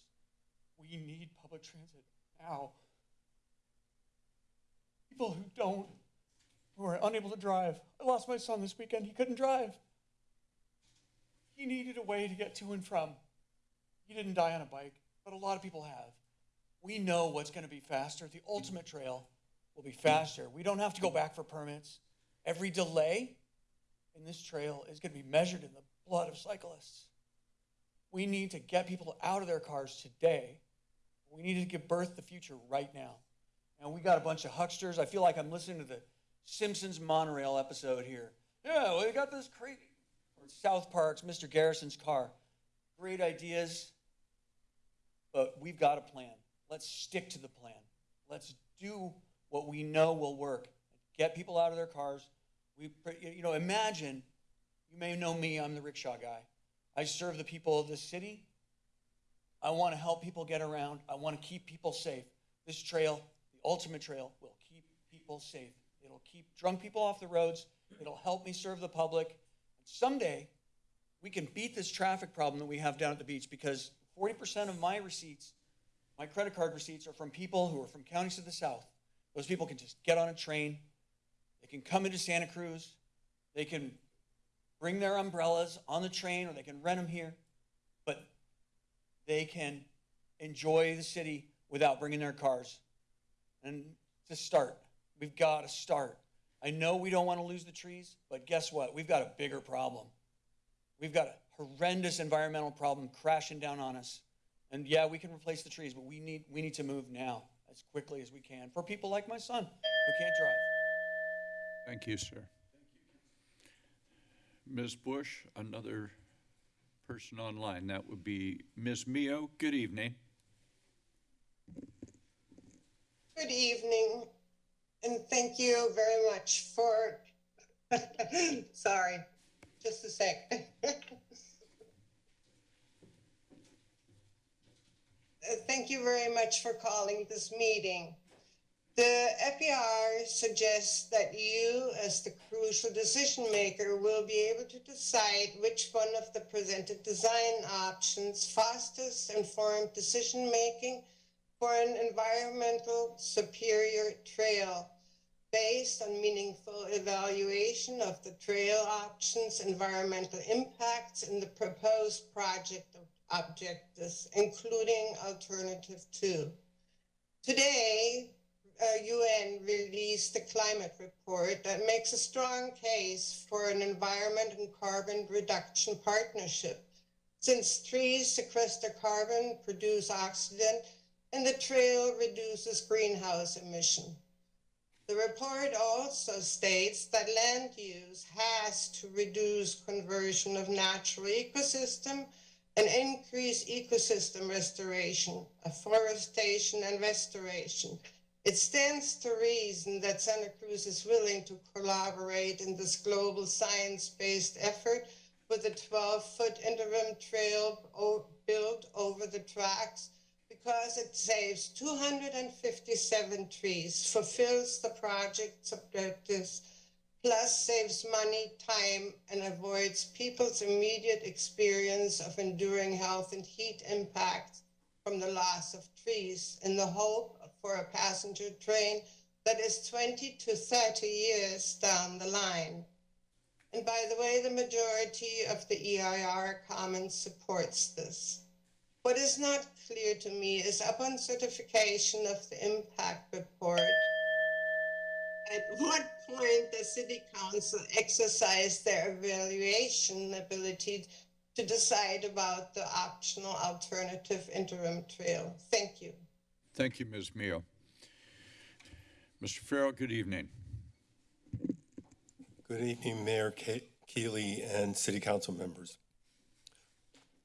We need public transit now. People who don't, who are unable to drive. I lost my son this weekend. He couldn't drive. He needed a way to get to and from. He didn't die on a bike, but a lot of people have. We know what's going to be faster. The ultimate trail will be faster. We don't have to go back for permits. Every delay in this trail is going to be measured in the blood of cyclists. We need to get people out of their cars today. We need to give birth to the future right now. And we got a bunch of hucksters. I feel like I'm listening to the Simpsons monorail episode here. Yeah, we got this crazy. Or South Park's Mr. Garrison's car. Great ideas, but we've got a plan. Let's stick to the plan. Let's do what we know will work. Get people out of their cars. We, you know, imagine. You may know me. I'm the rickshaw guy. I serve the people of this city. I want to help people get around. I want to keep people safe. This trail, the ultimate trail, will keep people safe. It'll keep drunk people off the roads. It'll help me serve the public. And someday, we can beat this traffic problem that we have down at the beach because 40% of my receipts, my credit card receipts, are from people who are from counties to the south. Those people can just get on a train. They can come into Santa Cruz. They can bring their umbrellas on the train or they can rent them here. But they can enjoy the city without bringing their cars. And to start, we've got to start. I know we don't want to lose the trees, but guess what? We've got a bigger problem. We've got a horrendous environmental problem crashing down on us. And yeah, we can replace the trees, but we need we need to move now as quickly as we can for people like my son who can't drive. Thank you, sir. Thank you. Ms. Bush, another person online. That would be Ms. Mio. Good evening. Good evening, and thank you very much for, sorry, just a sec. Thank you very much for calling this meeting. The FER suggests that you, as the crucial decision maker, will be able to decide which one of the presented design options fastest informed decision making for an environmental superior trail based on meaningful evaluation of the trail options, environmental impacts, and the proposed project objectives, including alternative two. Today, uh, UN released a climate report that makes a strong case for an environment and carbon reduction partnership. Since trees sequester carbon, produce oxygen, and the trail reduces greenhouse emission. The report also states that land use has to reduce conversion of natural ecosystem and increase ecosystem restoration, afforestation and restoration. It stands to reason that Santa Cruz is willing to collaborate in this global science-based effort with a 12-foot interim trail built over the tracks because it saves 257 trees, fulfills the project's objectives, plus saves money, time, and avoids people's immediate experience of enduring health and heat impacts from the loss of trees in the hope for a passenger train that is 20 to 30 years down the line. And by the way, the majority of the EIR Commons supports this. What is not clear to me is upon certification of the impact report, at what point does City Council exercise their evaluation ability to decide about the optional alternative interim trail? Thank you. Thank you, Ms. Mio. Mr. Farrell, good evening. Good evening, Mayor Ke- Keeley and City Council members.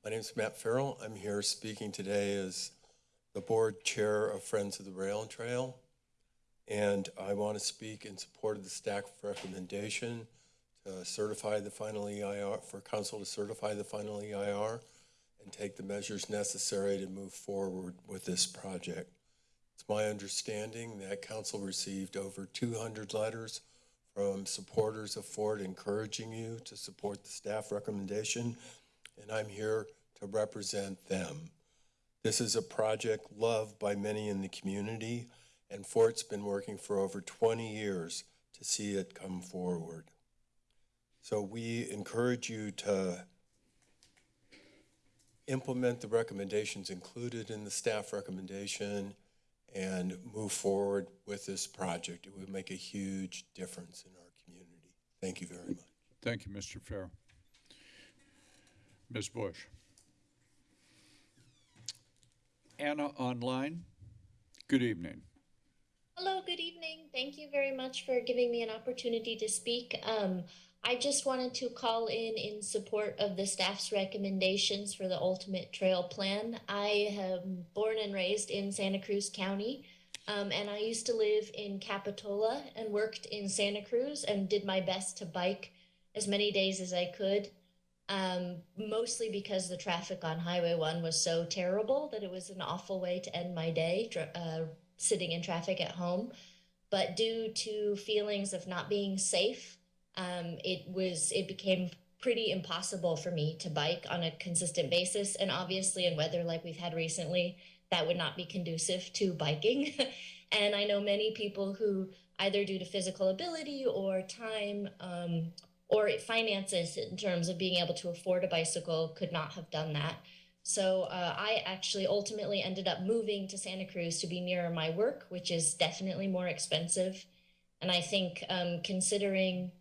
My name is Matt Farrell. I'm here speaking today as the Board Chair of Friends of the Rail and Trail. And I want to speak in support of the staff recommendation to certify the final EIR, for council to certify the final EIR and take the measures necessary to move forward with this project. It's my understanding that council received over 200 letters from supporters of FORT encouraging you to support the staff recommendation, and I'm here to represent them. This is a project loved by many in the community, and FORT's been working for over 20 years to see it come forward. So we encourage you to implement the recommendations included in the staff recommendation and move forward with this project. It would make a huge difference in our community. Thank you very much. Thank you, Mr. Farrell. Ms. Bush. Anna online, good evening. Hello, good evening. Thank you very much for giving me an opportunity to speak. Um, I just wanted to call in in support of the staff's recommendations for the ultimate trail plan. I am born and raised in Santa Cruz County, um, and I used to live in Capitola and worked in Santa Cruz and did my best to bike as many days as I could. Um, mostly because the traffic on Highway 1 was so terrible that it was an awful way to end my day, uh, sitting in traffic at home. But due to feelings of not being safe, um, it was it became pretty impossible for me to bike on a consistent basis. And obviously, in weather like we've had recently, that would not be conducive to biking. and I know many people who, either due to physical ability or time, um, or finances in terms of being able to afford a bicycle could not have done that. So uh, I actually ultimately ended up moving to Santa Cruz to be nearer my work, which is definitely more expensive. And I think um, considering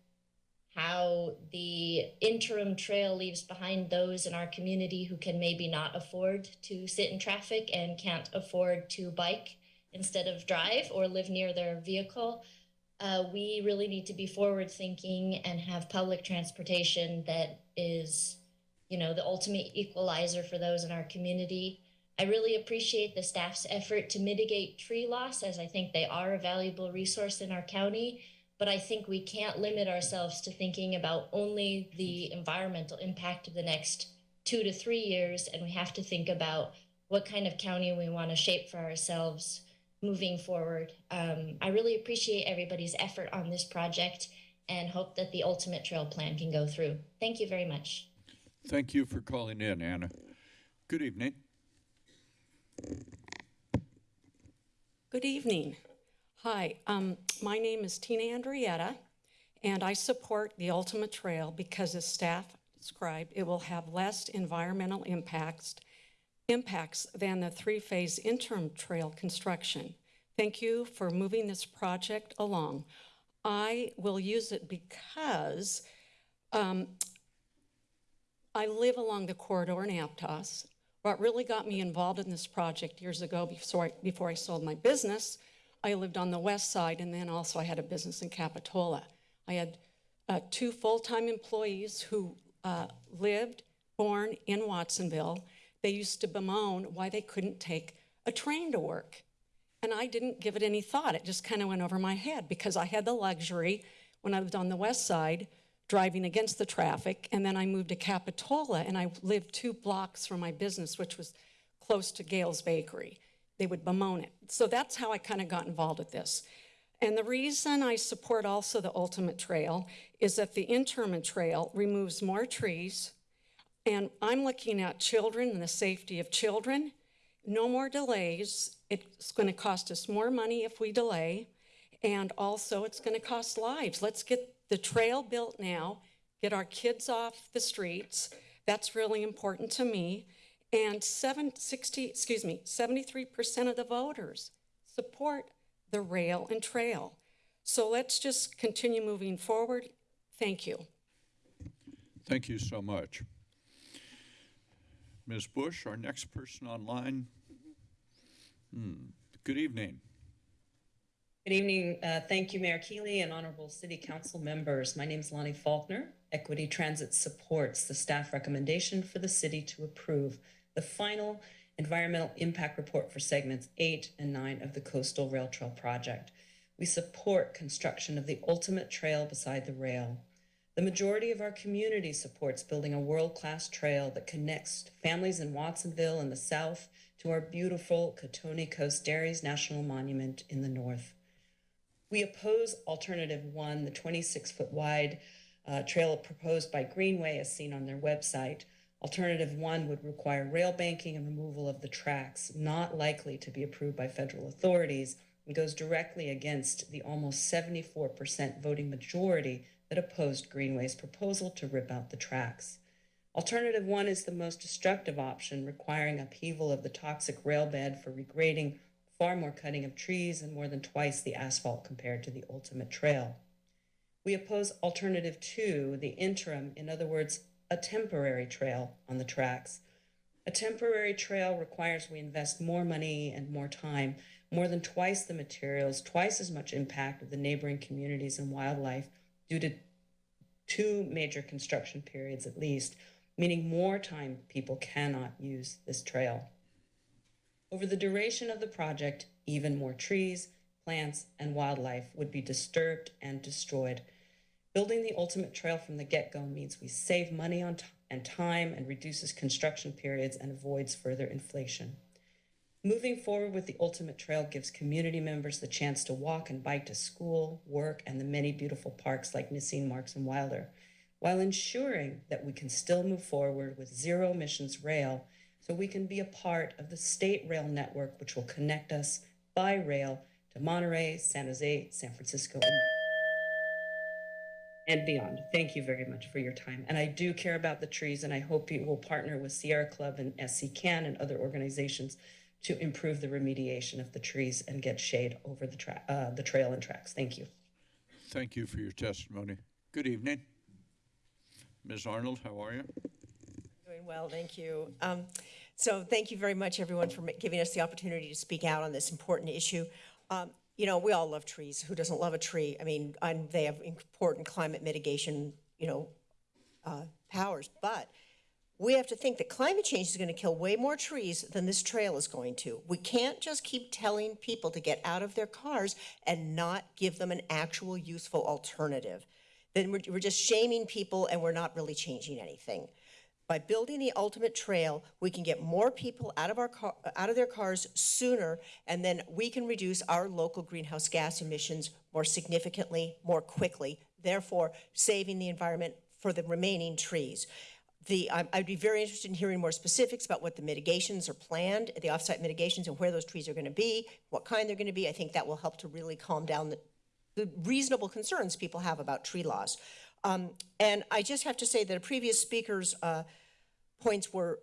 how the interim trail leaves behind those in our community who can maybe not afford to sit in traffic and can't afford to bike instead of drive or live near their vehicle, uh, we really need to be forward thinking and have public transportation that is, you know, the ultimate equalizer for those in our community. I really appreciate the staff's effort to mitigate tree loss, as I think they are a valuable resource in our county. But I think we can't limit ourselves to thinking about only the environmental impact of the next two to three years, and we have to think about what kind of county we want to shape for ourselves moving forward. Um, I really appreciate everybody's effort on this project and hope that the ultimate trail plan can go through. Thank you very much. Thank you for calling in, Anna. Good evening. Good evening. Hi, um, my name is Tina Andrietta, and I support the Ultimate Trail because as staff described, it will have less environmental impacts, impacts than the three-phase interim trail construction. Thank you for moving this project along. I will use it because um, I live along the corridor in Aptos. What really got me involved in this project years ago before I, before I sold my business, I lived on the west side and then also I had a business in Capitola. I had uh, two full-time employees who uh, lived, born in Watsonville. They used to bemoan why they couldn't take a train to work. And I didn't give it any thought. It just kind of went over my head because I had the luxury when I lived on the west side driving against the traffic. And then I moved to Capitola and I lived two blocks from my business, which was close to Gayle's Bakery. They would bemoan it. So that's how I kind of got involved with this. And the reason I support also the Ultimate Trail is that the interim trail removes more trees. And I'm looking at children and the safety of children. No more delays. It's going to cost us more money if we delay. And also, it's going to cost lives. Let's get the trail built now, get our kids off the streets. That's really important to me. And seven, 60, excuse me, 73% of the voters support the rail and trail. So let's just continue moving forward. Thank you. Thank you so much. Ms. Bush, our next person online. Hmm. Good evening. Good evening. Uh, thank you, Mayor Keeley and honorable city council members. My name is Lonnie Faulkner. Equity Transit supports the staff recommendation for the city to approve the final environmental impact report for segments eight and nine of the Coastal Rail Trail project. We support construction of the ultimate trail beside the rail. The majority of our community supports building a world-class trail that connects families in Watsonville in the south to our beautiful Cotoni Coast Dairies National Monument in the north. We oppose alternative one, the 26 foot wide uh, trail proposed by Greenway as seen on their website. Alternative one would require rail banking and removal of the tracks, not likely to be approved by federal authorities, and goes directly against the almost 74% voting majority that opposed Greenway's proposal to rip out the tracks. Alternative one is the most destructive option, requiring upheaval of the toxic rail bed for regrading, far more cutting of trees, and more than twice the asphalt compared to the ultimate trail. We oppose alternative two, the interim, in other words, a temporary trail on the tracks. A temporary trail requires we invest more money and more time, more than twice the materials, twice as much impact of the neighboring communities and wildlife due to two major construction periods at least, meaning more time people cannot use this trail. Over the duration of the project, even more trees, plants, and wildlife would be disturbed and destroyed. Building the ultimate trail from the get go means we save money on and time and reduces construction periods and avoids further inflation. Moving forward with the ultimate trail gives community members the chance to walk and bike to school, work, and the many beautiful parks like Nisene, Marks, and Wilder, while ensuring that we can still move forward with zero emissions rail so we can be a part of the state rail network, which will connect us by rail to Monterey, San Jose, San Francisco, and and beyond. Thank you very much for your time. And I do care about the trees, and I hope you will partner with Sierra Club and SCCAN and other organizations to improve the remediation of the trees and get shade over the tra- uh, the trail and tracks. Thank you. Thank you for your testimony. Good evening. Ms. Arnold, how are you? Doing well, thank you. Um, So thank you very much, everyone, for giving us the opportunity to speak out on this important issue. Um, You know, we all love trees. Who doesn't love a tree? I mean, and they have important climate mitigation, you know, uh, powers. But we have to think that climate change is going to kill way more trees than this trail is going to. We can't just keep telling people to get out of their cars and not give them an actual useful alternative. Then we're, we're just shaming people and we're not really changing anything. By building the ultimate trail, we can get more people out of our car, out of their cars sooner, and then we can reduce our local greenhouse gas emissions more significantly, more quickly, therefore saving the environment for the remaining trees. The, I'd be very interested in hearing more specifics about what the mitigations are planned, the offsite mitigations, and where those trees are going to be, what kind they're going to be. I think that will help to really calm down the, the reasonable concerns people have about tree laws. Um, and I just have to say that a previous speaker's uh, points were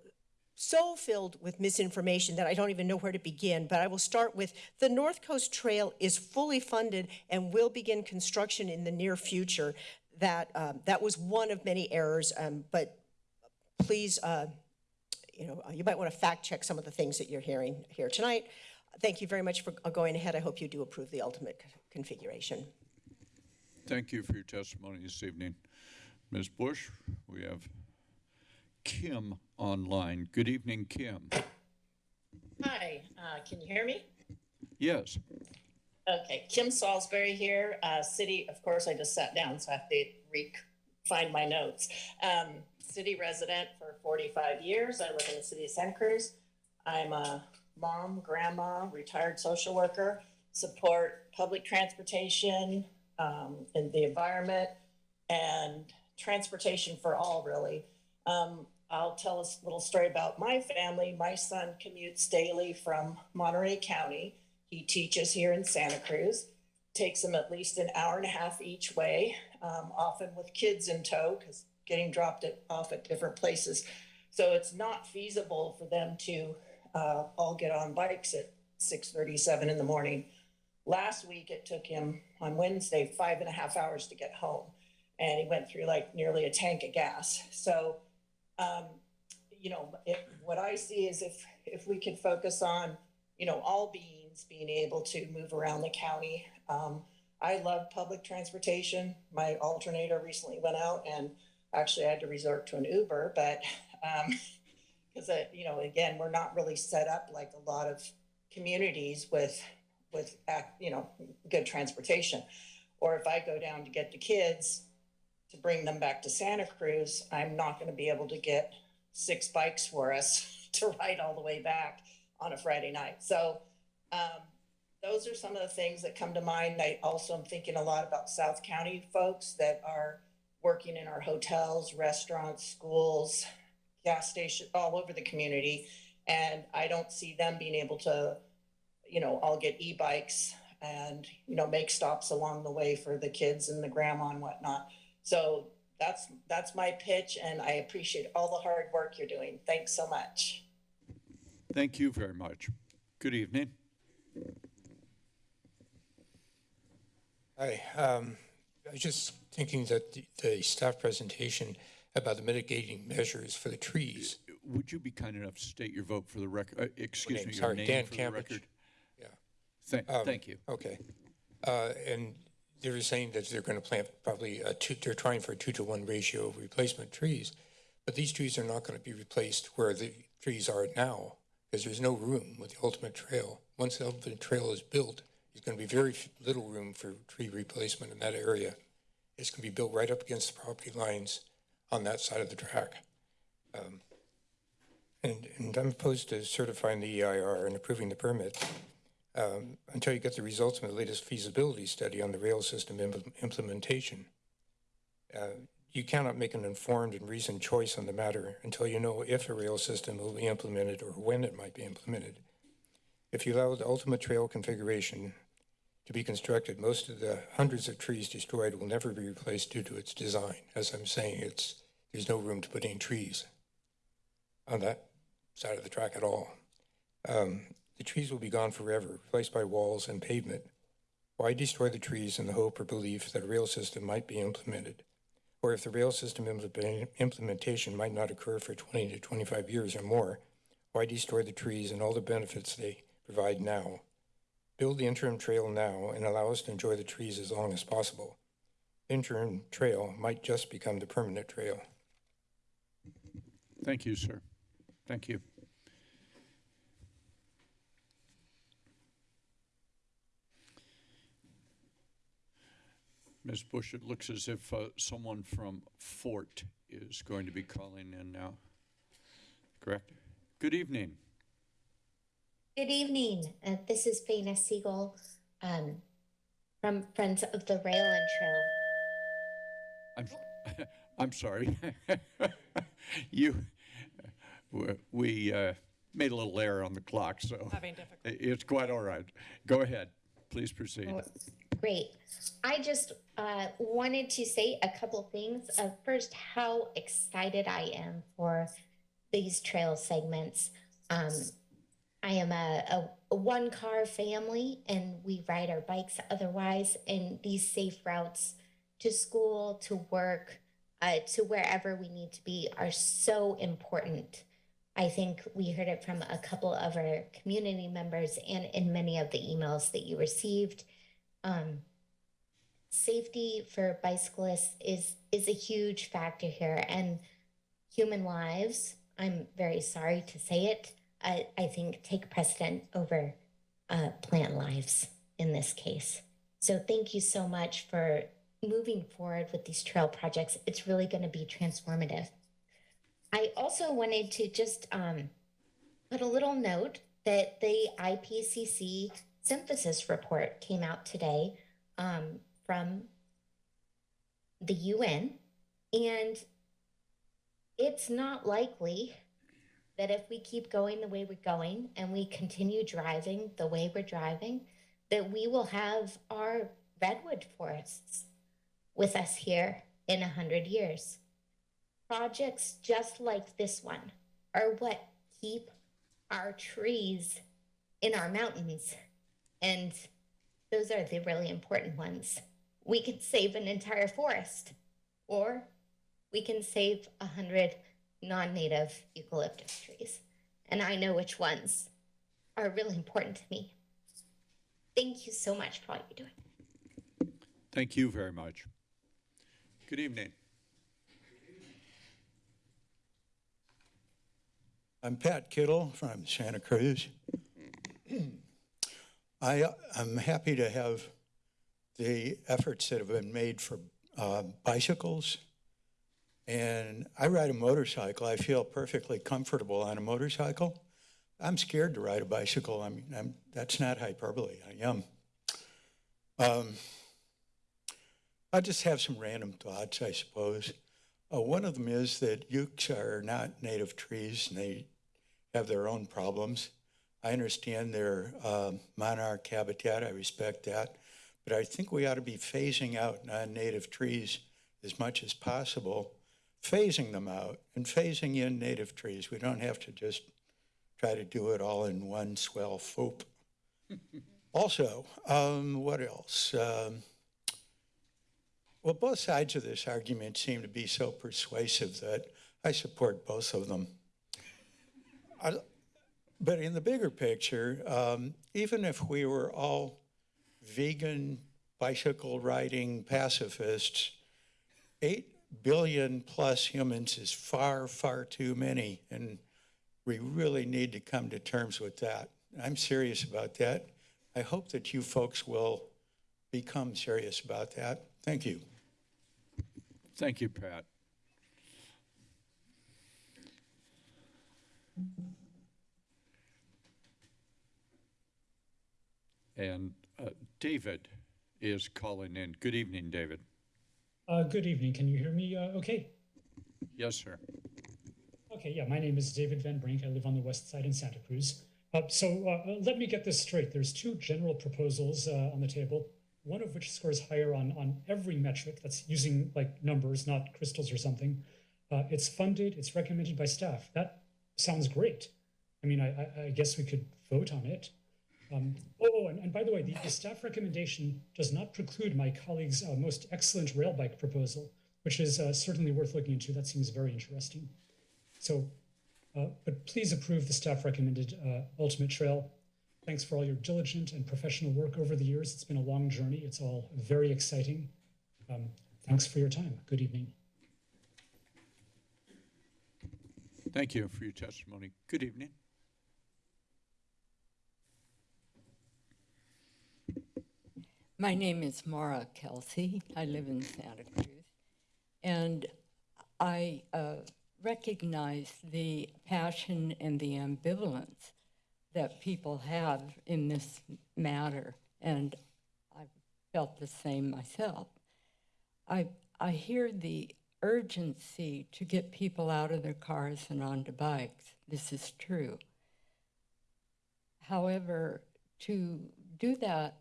so filled with misinformation that I don't even know where to begin. But I will start with the North Coast Trail is fully funded and will begin construction in the near future. That um, that was one of many errors, um, but please, uh, you know, you might want to fact check some of the things that you're hearing here tonight. Thank you very much for uh, going ahead. I hope you do approve the ultimate configuration. Thank you for your testimony this evening. Ms. Bush, we have Kim online. Good evening, Kim. Hi, uh, can you hear me? Yes. Okay, Kim Salisbury here, uh, city, of course, I just sat down, so I have to re, find my notes. Um, city resident for forty-five years, I live in the city of Santa Cruz. I'm a mom, grandma, retired social worker, support public transportation, um, the environment, and transportation for all, really. Um, I'll tell a little story about my family. My son commutes daily from Monterey County. He teaches here in Santa Cruz takes them at least an hour and a half each way, um, often with kids in tow because getting dropped at, off at different places. So it's not feasible for them to uh, all get on bikes at 6:37 in the morning. Last week, it took him on Wednesday five and a half hours to get home, and he went through like nearly a tank of gas. So, um, you know, what I see is if if we could focus on, you know, all beings being able to move around the county. Um, I love public transportation. My alternator recently went out and actually I had to resort to an Uber, but because uh, you know, again, we're not really set up like a lot of communities with with you know good transportation. Or if I go down to get the kids to bring them back to Santa Cruz, I'm not going to be able to get six bikes for us to ride all the way back on a Friday night. So um, those are some of the things that come to mind. I also am thinking a lot about South County folks that are working in our hotels, restaurants, schools, gas stations, all over the community. And I don't see them being able to, you know, all get e-bikes and, you know, make stops along the way for the kids and the grandma and whatnot. So that's, that's my pitch and I appreciate all the hard work you're doing. Thanks so much. Thank you very much. Good evening. Hi, um, I was just thinking that the, the staff presentation about the mitigating measures for the trees. Would you be kind enough to state your vote for the record? Uh, excuse name, me, your sorry, name Dan for the Campbell. record? Thank, Um, thank you. Okay. Uh, and they were saying that they're going to plant probably a two, they're trying for a two to one ratio of replacement trees. But these trees are not going to be replaced where the trees are now because there's no room with the ultimate trail. Once the ultimate trail is built, there's going to be very little room for tree replacement in that area. It's going to be built right up against the property lines on that side of the track. Um, and, and I'm opposed to certifying the EIR and approving the permit um, until you get the results from the latest feasibility study on the rail system impl- implementation. Uh, you cannot make an informed and reasoned choice on the matter until you know if a rail system will be implemented or when it might be implemented. If you allow the ultimate trail configuration to be constructed, most of the hundreds of trees destroyed will never be replaced due to its design. As I'm saying, it's, there's no room to put any trees on that side of the track at all. Um, the trees will be gone forever, replaced by walls and pavement. Why destroy the trees in the hope or belief that a rail system might be implemented? Or if the rail system implementation might not occur for 20 to 25 years or more, why destroy the trees and all the benefits they provide now? Build the interim trail now and allow us to enjoy the trees as long as possible. Interim trail might just become the permanent trail. Thank you, sir. Thank you. Ms. Bush, it looks as if uh, someone from FORT is going to be calling in now. Correct? Good evening. Good evening. Uh, this is Faina Siegel um, from Friends of the Rail and Trail. I'm, I'm sorry. you, we uh, made a little error on the clock, so Having difficulty. it's quite all right. Go ahead. Please proceed. Great. I just uh, wanted to say a couple things. Uh, first, how excited I am for these trail segments. Um, I am a, a, one car family and we ride our bikes otherwise, and these safe routes to school, to work, uh, to wherever we need to be are so important. I think we heard it from a couple of our community members and in many of the emails that you received. Um, safety for bicyclists is is a huge factor here, and human lives. I'm very sorry to say it. I, I think take precedent over uh, plant lives in this case. So thank you so much for moving forward with these trail projects. It's really going to be transformative. I also wanted to just um, put a little note that the IPCC synthesis report came out today um, from the UN, and it's not likely that if we keep going the way we're going and we continue driving the way we're driving, that we will have our redwood forests with us here in a hundred years. Projects just like this one are what keep our trees in our mountains. And those are the really important ones. We can save an entire forest, or we can save a hundred non-native eucalyptus trees. And I know which ones are really important to me. Thank you so much for all you're doing. Thank you very much. Good evening. I'm Pat Kittle from Santa Cruz. I, I'm happy to have the efforts that have been made for uh, bicycles. And I ride a motorcycle. I feel perfectly comfortable on a motorcycle. I'm scared to ride a bicycle. I mean, I'm, that's not hyperbole. I am. Um, I just have some random thoughts, I suppose. Uh, one of them is that ukes are not native trees and they have their own problems. I understand their uh, monarch habitat, I respect that, but I think we ought to be phasing out non-native trees as much as possible, phasing them out and phasing in native trees. We don't have to just try to do it all in one swell swoop. also, um, what else? Um, well, both sides of this argument seem to be so persuasive that I support both of them. I, but in the bigger picture, um, even if we were all vegan, bicycle riding pacifists, 8 billion plus humans is far, far too many. And we really need to come to terms with that. I'm serious about that. I hope that you folks will become serious about that. Thank you. Thank you, Pat. And uh, David is calling in. Good evening, David. Uh, good evening. Can you hear me uh, okay? Yes, sir. Okay, yeah, my name is David Van Brink. I live on the west side in Santa Cruz. Uh, so uh, let me get this straight. There's two general proposals uh, on the table, one of which scores higher on, on every metric that's using like numbers, not crystals or something. Uh, it's funded, it's recommended by staff. That sounds great. I mean, I, I, I guess we could vote on it. Um, oh, and, and, by the way, the, the, staff recommendation does not preclude my colleague's uh, most excellent rail bike proposal, which is uh, certainly worth looking into. That seems very interesting. So, uh, but please approve the staff recommended uh, Ultimate Trail. Thanks for all your diligent and professional work over the years. It's been a long journey. It's all very exciting. Um, thanks for your time. Good evening. Thank you for your testimony. Good evening. My name is Mara Kelsey. I live in Santa Cruz. And I uh, recognize the passion and the ambivalence that people have in this matter. And I've felt the same myself. I, I hear the urgency to get people out of their cars and onto bikes. This is true. However, to do that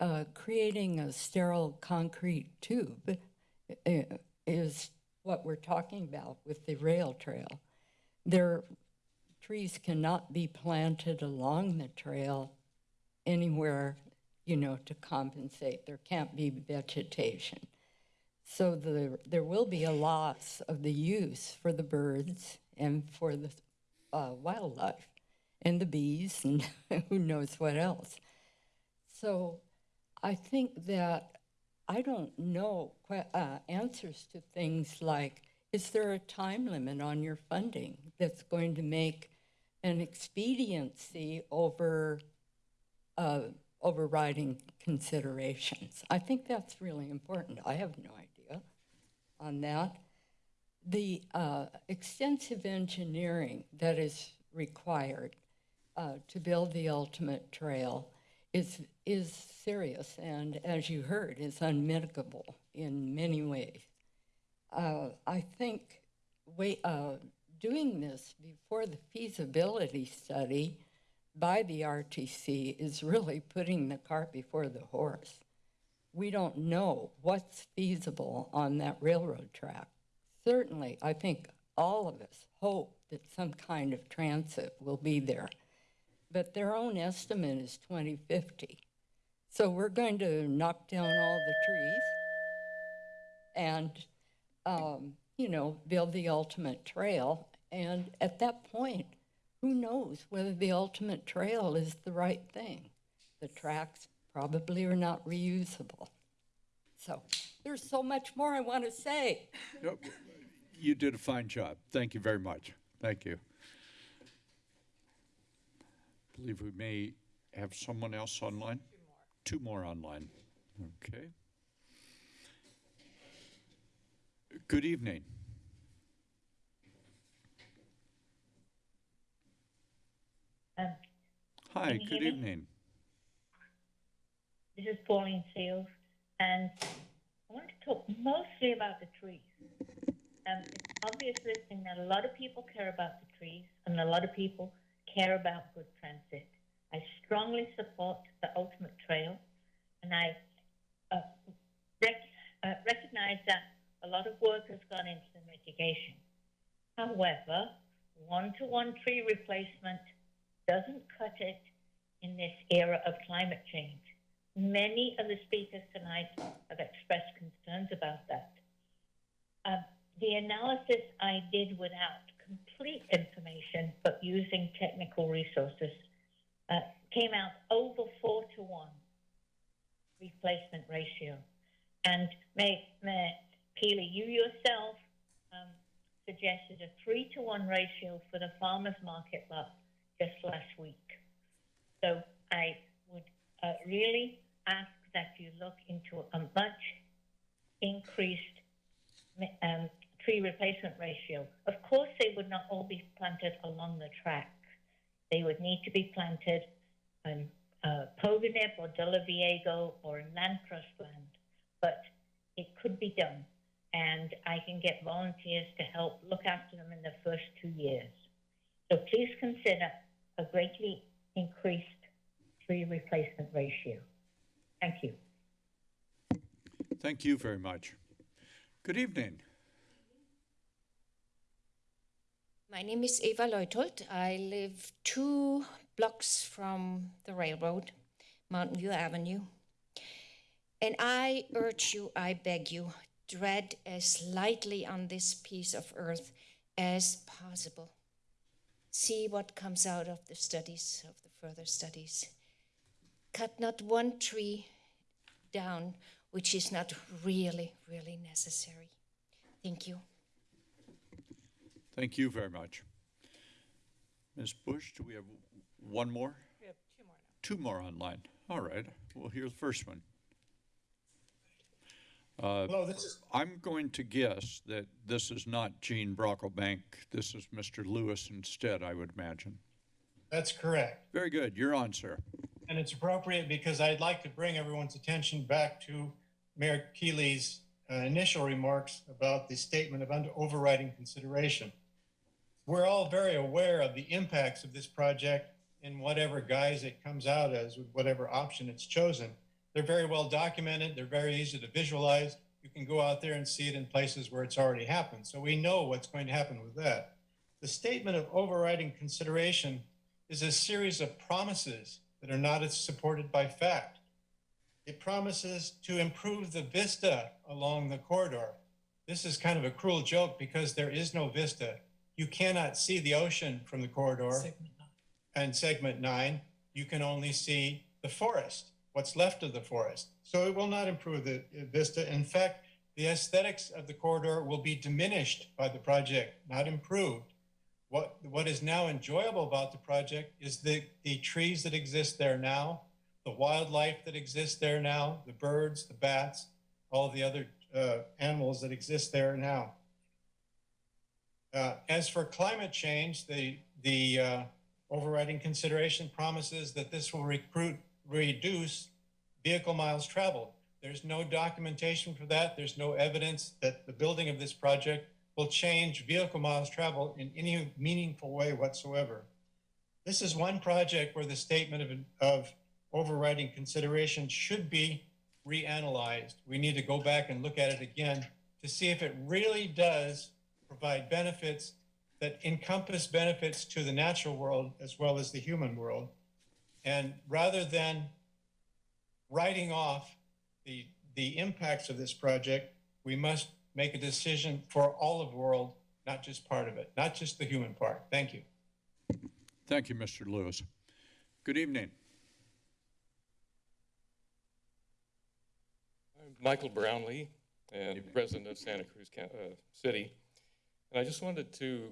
uh, creating a sterile concrete tube uh, is what we're talking about with the rail trail. There, trees cannot be planted along the trail anywhere, you know, to compensate. There can't be vegetation. So the, there will be a loss of the use for the birds and for the uh, wildlife and the bees and who knows what else. So I think that I don't know uh, answers to things like is there a time limit on your funding that's going to make an expediency over uh, overriding considerations? I think that's really important. I have no idea on that. The uh, extensive engineering that is required uh, to build the ultimate trail is, is serious and, as you heard, is unmitigable in many ways. Uh, I think wait, uh, doing this before the feasibility study by the RTC is really putting the cart before the horse. we don't know what's feasible on that railroad track. Certainly, I think all of us hope that some kind of transit will be there. But their own estimate is 2050. So we're going to knock down all the trees and, um, you know, build the ultimate trail. And at that point, who knows whether the ultimate trail is the right thing? The tracks probably are not reusable. So there's so much more I want to say. You did a fine job. Thank you very much. Thank you. Believe we may have someone else online? Two more online. Okay. Good evening. Um, Hi, good evening. This is Pauline Seales, and I want to talk mostly about the trees. Um, it's obvious listening that a lot of people care about the trees, and a lot of people care about good transit. I strongly support the ultimate trail, and I uh, rec- uh, recognize that a lot of work has gone into the mitigation. However, one-to-one tree replacement doesn't cut it in this era of climate change. Many of the speakers tonight have expressed concerns about that. Um, the analysis I did without complete information, but using technical resources, uh, came out over four to one replacement ratio. And May, May Keeley, you yourself um, suggested a three to one ratio for the farmers market lot just last week. So I would uh, really ask that you look into a much increased um, tree replacement ratio. Of course, they would not all be planted along the track. They would need to be planted on uh, Pogonip or De La Viego or in land trust land, but it could be done. And I can get volunteers to help look after them in the first two years. So please consider a greatly increased tree replacement ratio. Thank you. Thank you very much. Good evening. My name is Eva Leutold. I live two blocks from the railroad, Mountain View Avenue. And I urge you, I beg you, tread as lightly on this piece of earth as possible. See what comes out of the studies, of the further studies. Cut not one tree down which is not really, really necessary. Thank you. Thank you very much. Ms. Bush, do we have one more? We have two more now. Two more online. All right, we'll hear the first one. Uh, Hello, this is- I'm going to guess that this is not Gene Brocklebank. This is Mr. Lewis instead, I would imagine. That's correct. Very good. You're on, sir. And it's appropriate because I'd like to bring everyone's attention back to Mayor Keeley's uh, initial remarks about the statement of under overriding consideration. We're all very aware of the impacts of this project in whatever guise it comes out as, with whatever option it's chosen. They're very well documented. They're very easy to visualize. You can go out there and see it in places where it's already happened. So we know what's going to happen with that. The statement of overriding consideration is a series of promises that are not supported by fact. It promises to improve the vista along the corridor. This is kind of a cruel joke because there is no vista. You cannot see the ocean from the corridor. And segment nine, you can only see the forest, what's left of the forest. So it will not improve the uh, vista. In fact, the aesthetics of the corridor will be diminished by the project, not improved. What, what is now enjoyable about the project is the, the trees that exist there now, the wildlife that exists there now, the birds, the bats, all the other uh, animals that exist there now. Uh, as for climate change, the, the uh, overriding consideration promises that this will recruit, reduce vehicle miles traveled. There's no documentation for that. There's no evidence that the building of this project will change vehicle miles traveled in any meaningful way whatsoever. This is one project where the statement of, of overriding consideration should be reanalyzed. We need to go back and look at it again to see if it really does provide benefits that encompass benefits to the natural world as well as the human world. And rather than writing off the, the impacts of this project, we must make a decision for all of the world, not just part of it, not just the human part. Thank you. Thank you, Mr. Lewis. Good evening. I'm Michael Brownlee, and resident of Santa Cruz Coun- uh, City. And I just wanted to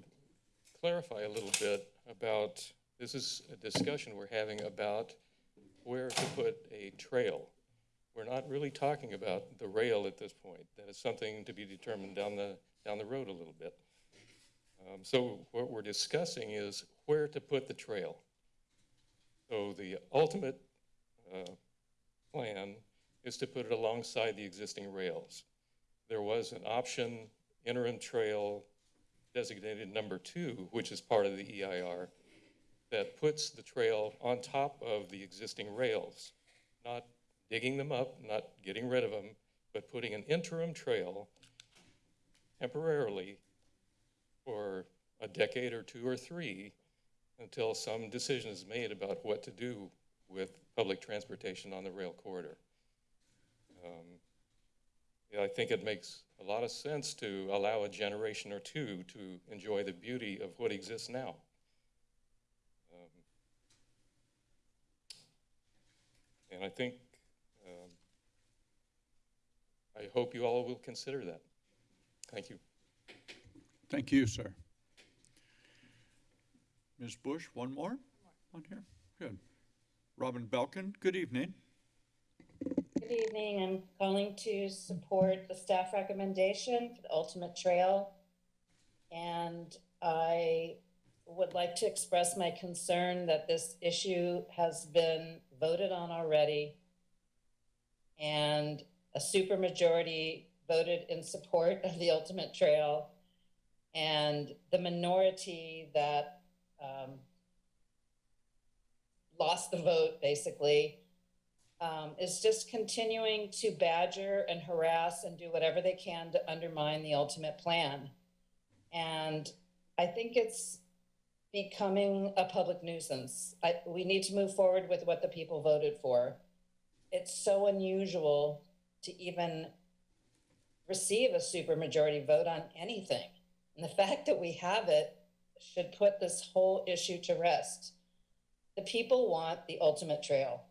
clarify a little bit about, this is a discussion we're having about where to put a trail. We're not really talking about the rail at this point. That is something to be determined down the, down the road a little bit. Um, So what we're discussing is where to put the trail. So the ultimate uh, plan is to put it alongside the existing rails. There was an option interim trail designated number two, which is part of the EIR, that puts the trail on top of the existing rails, not digging them up, not getting rid of them, but putting an interim trail temporarily for a decade or two or three until some decision is made about what to do with public transportation on the rail corridor. Um, I think it makes a lot of sense to allow a generation or two to enjoy the beauty of what exists now. Um, And I think, um, I hope you all will consider that. Thank you. Thank you, sir. Ms. Bush, one more on here? Good. Robin Belkin, good evening. Good evening. I'm calling to support the staff recommendation for the Ultimate Trail. And I would like to express my concern that this issue has been voted on already. And a supermajority voted in support of the Ultimate Trail. And the minority that um, lost the vote, basically, um, is just continuing to badger and harass and do whatever they can to undermine the ultimate plan. And I think it's becoming a public nuisance. I, we need to move forward with what the people voted for. It's so unusual to even receive a supermajority vote on anything. And the fact that we have it should put this whole issue to rest. The people want the ultimate trail.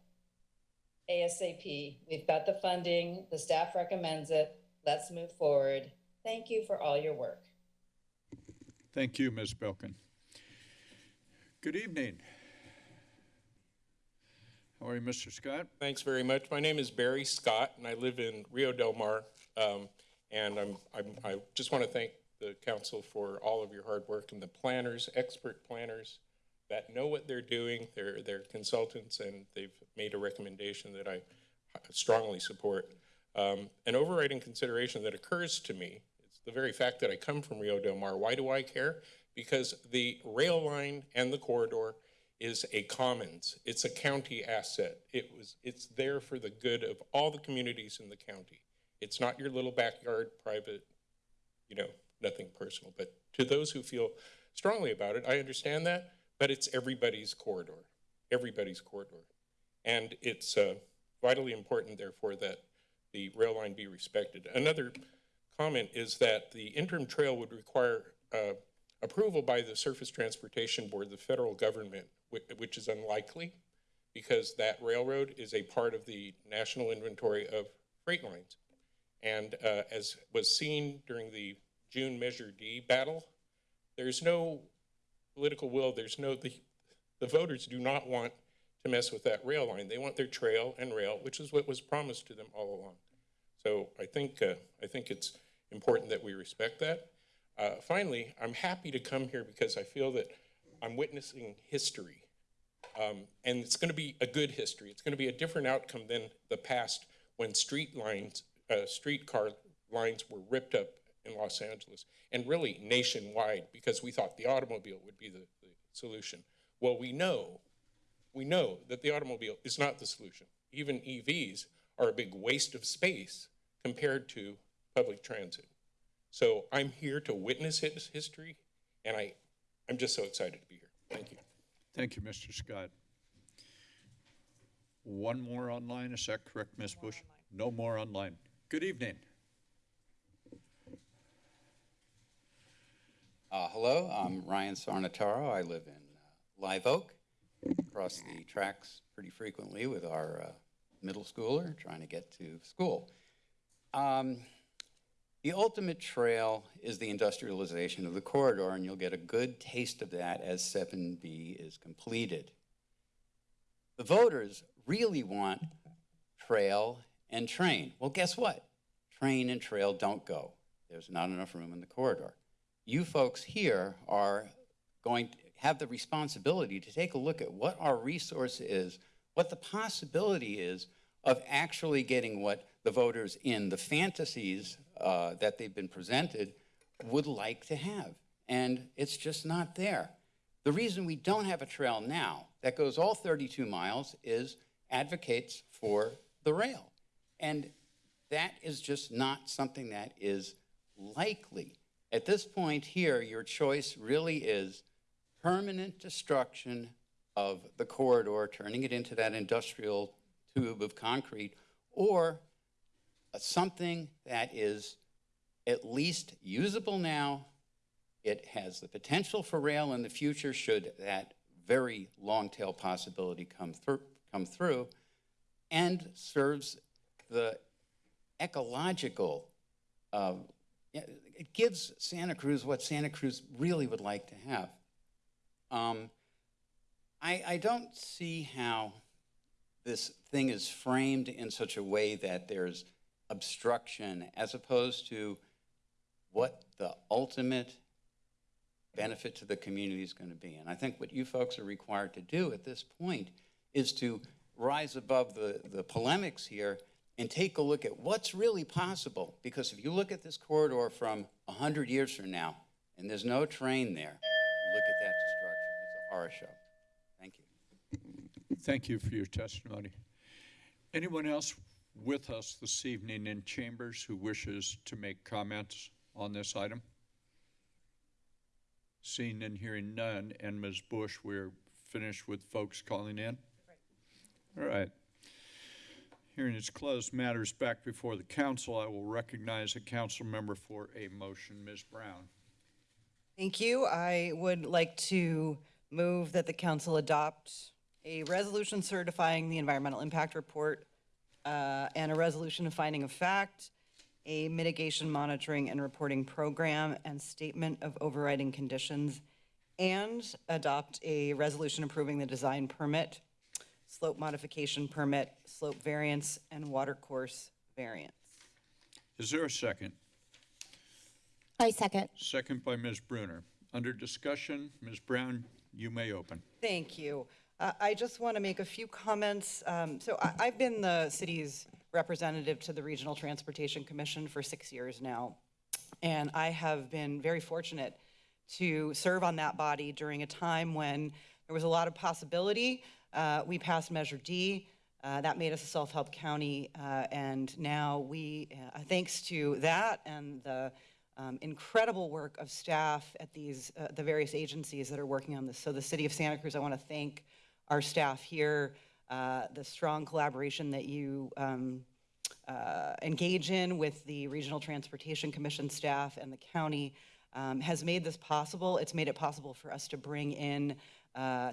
ASAP. We've got the funding, the staff recommends it. Let's move forward. Thank you for all your work. Thank you, Ms. Belkin. Good evening. How are you, Mr. Scott? Thanks very much. My name is Barry Scott, and I live in Rio Del Mar. Um, and I'm, I'm, I just want to thank the council for all of your hard work and the planners, expert planners that know what they're doing. They're, they're consultants, and they've made a recommendation that I strongly support. Um, an overriding consideration that occurs to me is the very fact that I come from Rio Del Mar. Why do I care? Because the rail line and the corridor is a commons. It's a county asset. It was, it's there for the good of all the communities in the county. It's not your little backyard private, you know, nothing personal. But to those who feel strongly about it, I understand that, but it's everybody's corridor, everybody's corridor. And it's uh, vitally important, therefore, that the rail line be respected. Another comment is that the interim trail would require uh, approval by the Surface Transportation Board, the federal government, whi- which is unlikely because that railroad is a part of the national inventory of freight lines. And uh, as was seen during the June Measure D battle, there's no political will, there's no, the, the voters do not want to mess with that rail line. They want their trail and rail, which is what was promised to them all along. So I think, uh, I think it's important that we respect that. Uh, finally, I'm happy to come here because I feel that I'm witnessing history. Um, and it's going to be a good history. It's going to be a different outcome than the past when street lines, uh, streetcar lines were ripped up in Los Angeles and really nationwide because we thought the automobile would be the, the solution. Well, we know, we know that the automobile is not the solution. Even EVs are a big waste of space compared to public transit. So I'm here to witness his history, and I, I'm just so excited to be here. Thank you. Thank you, Mr. Scott. One more online, is that correct, Ms. Bush? No more online. Good evening. Uh, hello, I'm Ryan Sarnataro. I live in uh, Live Oak. Cross the tracks pretty frequently with our uh, middle schooler trying to get to school. Um, the ultimate trail is the industrialization of the corridor, and you'll get a good taste of that as 7B is completed. The voters really want trail and train. Well, guess what? Train and trail don't go. There's not enough room in the corridor. You folks here are going to have the responsibility to take a look at what our resource is, what the possibility is of actually getting what the voters in the fantasies uh, that they've been presented would like to have. And it's just not there. The reason we don't have a trail now that goes all 32 miles is advocates for the rail. And that is just not something that is likely. At this point here, your choice really is permanent destruction of the corridor, turning it into that industrial tube of concrete, or something that is at least usable now. It has the potential for rail in the future should that very long tail possibility come through, come through and serves the ecological, uh, it gives Santa Cruz what Santa Cruz really would like to have. Um, I, I don't see how this thing is framed in such a way that there's obstruction as opposed to what the ultimate benefit to the community is going to be. And I think what you folks are required to do at this point is to rise above the, the polemics here and take a look at what's really possible. Because if you look at this corridor from 100 years from now, and there's no train there, look at that destruction. It's a horror show. Thank you. Thank you for your testimony. Anyone else with us this evening in chambers who wishes to make comments on this item? Seeing and hearing none, and Ms. Bush, we're finished with folks calling in? All right. Hearing is closed, matters back before the council. I will recognize a council member for a motion. Ms. Brown. Thank you. I would like to move that the council adopt a resolution certifying the environmental impact report uh, and a resolution of finding of fact, a mitigation monitoring and reporting program, and statement of overriding conditions, and adopt a resolution approving the design permit, slope modification permit, slope variance, and water course variance. Is there a second? I second. Second by Ms. Brunner. Under discussion, Ms. Brown, you may open. Thank you. Uh, I just want to make a few comments. Um, So I- I've been the city's representative to the Regional Transportation Commission for six years now. And I have been very fortunate to serve on that body during a time when there was a lot of possibility. Uh, We passed Measure D. Uh, That made us a self-help county. uh, And now we, uh, thanks to that and the um, incredible work of staff at these, uh, the various agencies that are working on this. So the city of Santa Cruz, I want to thank our staff here, the strong collaboration that you um, uh, engage in with the Regional Transportation Commission staff and the county um, has made this possible. It's made it possible for us to bring in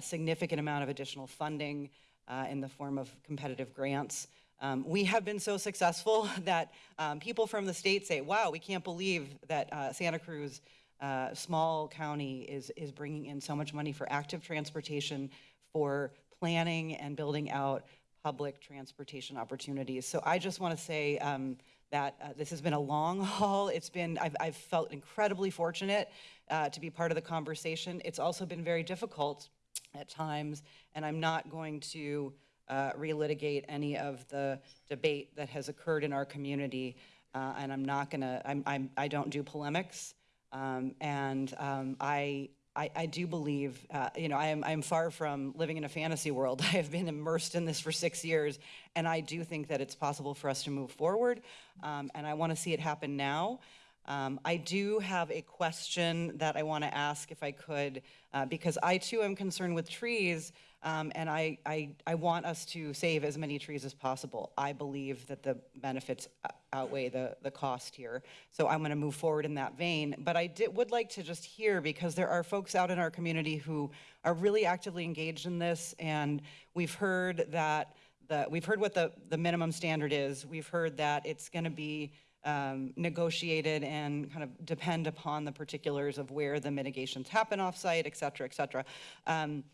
significant amount of additional funding uh, in the form of competitive grants. Um, we have been so successful that um, people from the state say, wow, we can't believe that uh, Santa Cruz, uh, small county, is, is bringing in so much money for active transportation, for planning and building out public transportation opportunities. So I just want to say um, that uh, this has been a long haul. It's been, I've, I've felt incredibly fortunate uh, to be part of the conversation. It's also been very difficult at times, and I'm not going to uh, relitigate any of the debate that has occurred in our community. Uh, and I'm not gonna, I'm, I'm, I don't do polemics. Um, and um, I I, I do believe, uh, you know, I am, I am far from living in a fantasy world. I have been immersed in this for six years, and I do think that it's possible for us to move forward, um, and I want to see it happen now. Um, I do have a question that I want to ask if I could, uh, because I too am concerned with trees, um, and I, I, I want us to save as many trees as possible. I believe that the benefits uh, outweigh the, the cost here. So I'm to move forward in that vein. But I did, would like to just hear, because there are folks out in our community who are really actively engaged in this, and we've heard that the, we've heard what the, the minimum standard is. We've heard that it's going to be um, negotiated and kind of depend upon the particulars of where the mitigations happen offsite, et cetera, et cetera. Um,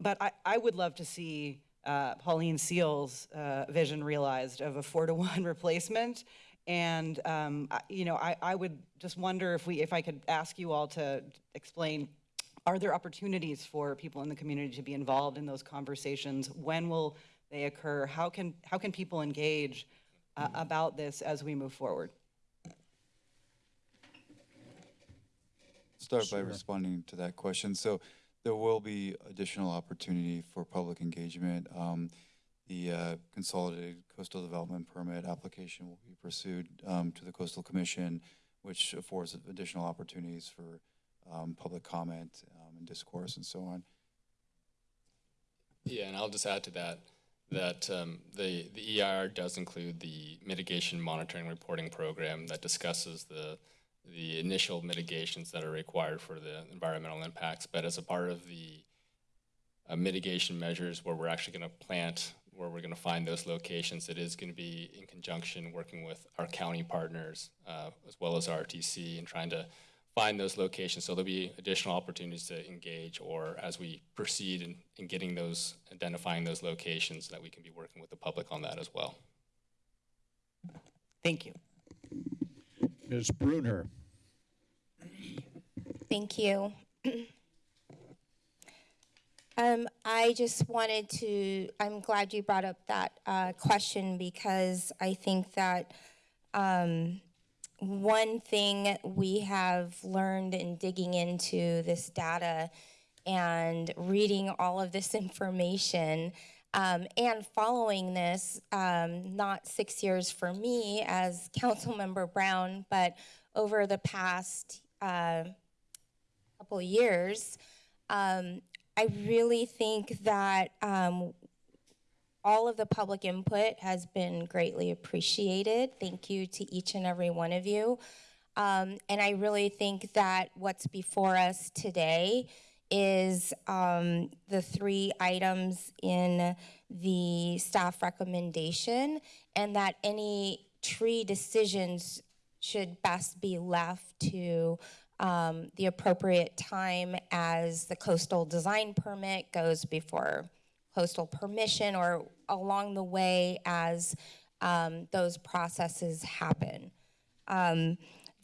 but I, I would love to see uh, Pauline Seales' uh, vision realized of a four to one replacement. And, um, I- you know, I, I would just wonder if we, if I could ask you all to explain, are there opportunities for people in the community to be involved in those conversations? When will they occur? How can, how can people engage uh, about this as we move forward? Start by Sure. responding to that question. So there will be additional opportunity for public engagement. Um, The uh, Consolidated Coastal Development Permit application will be pursued um, to the Coastal Commission, which affords additional opportunities for um, public comment um, and discourse and so on. Yeah, and I'll just add to that, that um, the, the EIR does include the mitigation monitoring reporting program that discusses the, the initial mitigations that are required for the environmental impacts. But as a part of the uh, mitigation measures where we're actually going to plant, where we're going to find those locations, it is going to be in conjunction working with our county partners uh, as well as RTC and trying to find those locations. So there'll be additional opportunities to engage or as we proceed in, in getting those, identifying those locations that we can be working with the public on that as well. Thank you. Ms. Brunner. Thank you. Um, I just wanted to, I'm glad you brought up that uh, question because I think that um, one thing we have learned in digging into this data and reading all of this information um, and following this, um, not six years for me as Councilmember Brown, but over the past uh, couple years, um, I really think that um, all of the public input has been greatly appreciated. Thank you to each and every one of you. Um, and I really think that what's before us today is um, the three items in the staff recommendation, and that any tree decisions should best be left to um, the appropriate time as the coastal design permit goes before Coastal Commission or along the way as um, those processes happen. Um,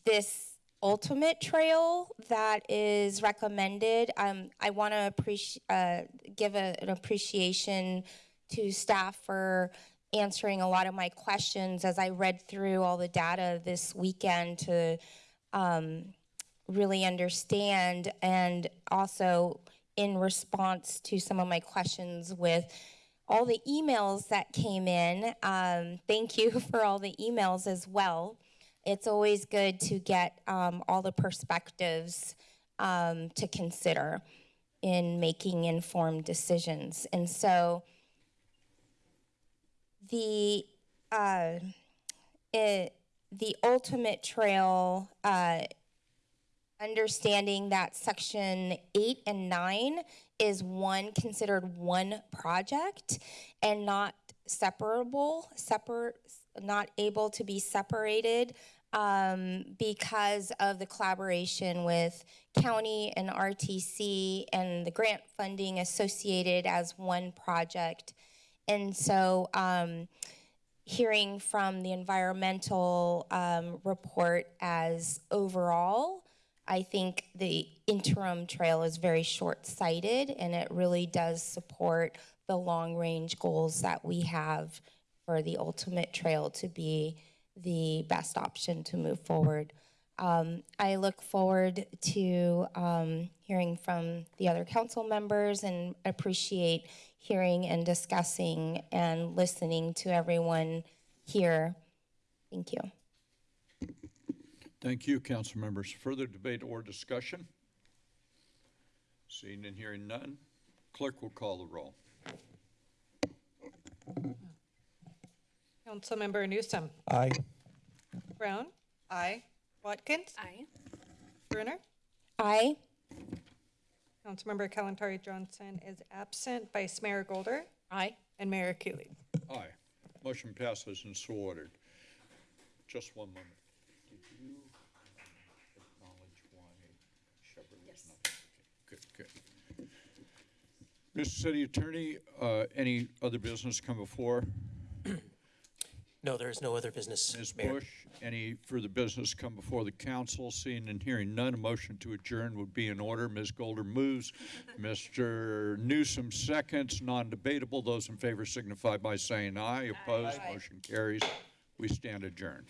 this ultimate trail that is recommended, um, I want to uh, give a, an appreciation to staff for answering a lot of my questions as I read through all the data this weekend to um, really understand and also in response to some of my questions with all the emails that came in. Um, thank you for all the emails as well. It's always good to get um, all the perspectives um, to consider in making informed decisions. And so the uh, it, the ultimate trail uh, understanding that section eight and nine is one considered one project and not separable, separate, not able to be separated um, because of the collaboration with county and RTC and the grant funding associated as one project. And so um, hearing from the environmental um, report as overall, I think the interim trail is very short-sighted and it really does support the long-range goals that we have for the ultimate trail to be the best option to move forward. Um, I look forward to um, hearing from the other council members and appreciate hearing and discussing and listening to everyone here. Thank you. Thank you, council members. Further debate or discussion? Seeing and hearing none, clerk will call the roll. Councilmember Newsome. Aye. Brown. Aye. Watkins. Aye. Brunner. Aye. Councilmember Kalantari Johnson is absent. Vice Mayor Golder. Aye. And Mayor Keeley. Aye. Motion passes and so ordered. Just one moment. Did you acknowledge why Shepherd was not? Okay, Good, good. Mr. City Attorney, uh, any other business come before? No, there is no other business, Ms. Mayor. Bush, any further business come before the council? Seeing and hearing none, a motion to adjourn would be in order. Ms. Golder moves. Mr. Newsome seconds, non-debatable. Those in favor signify by saying aye. Opposed, motion carries. We stand adjourned.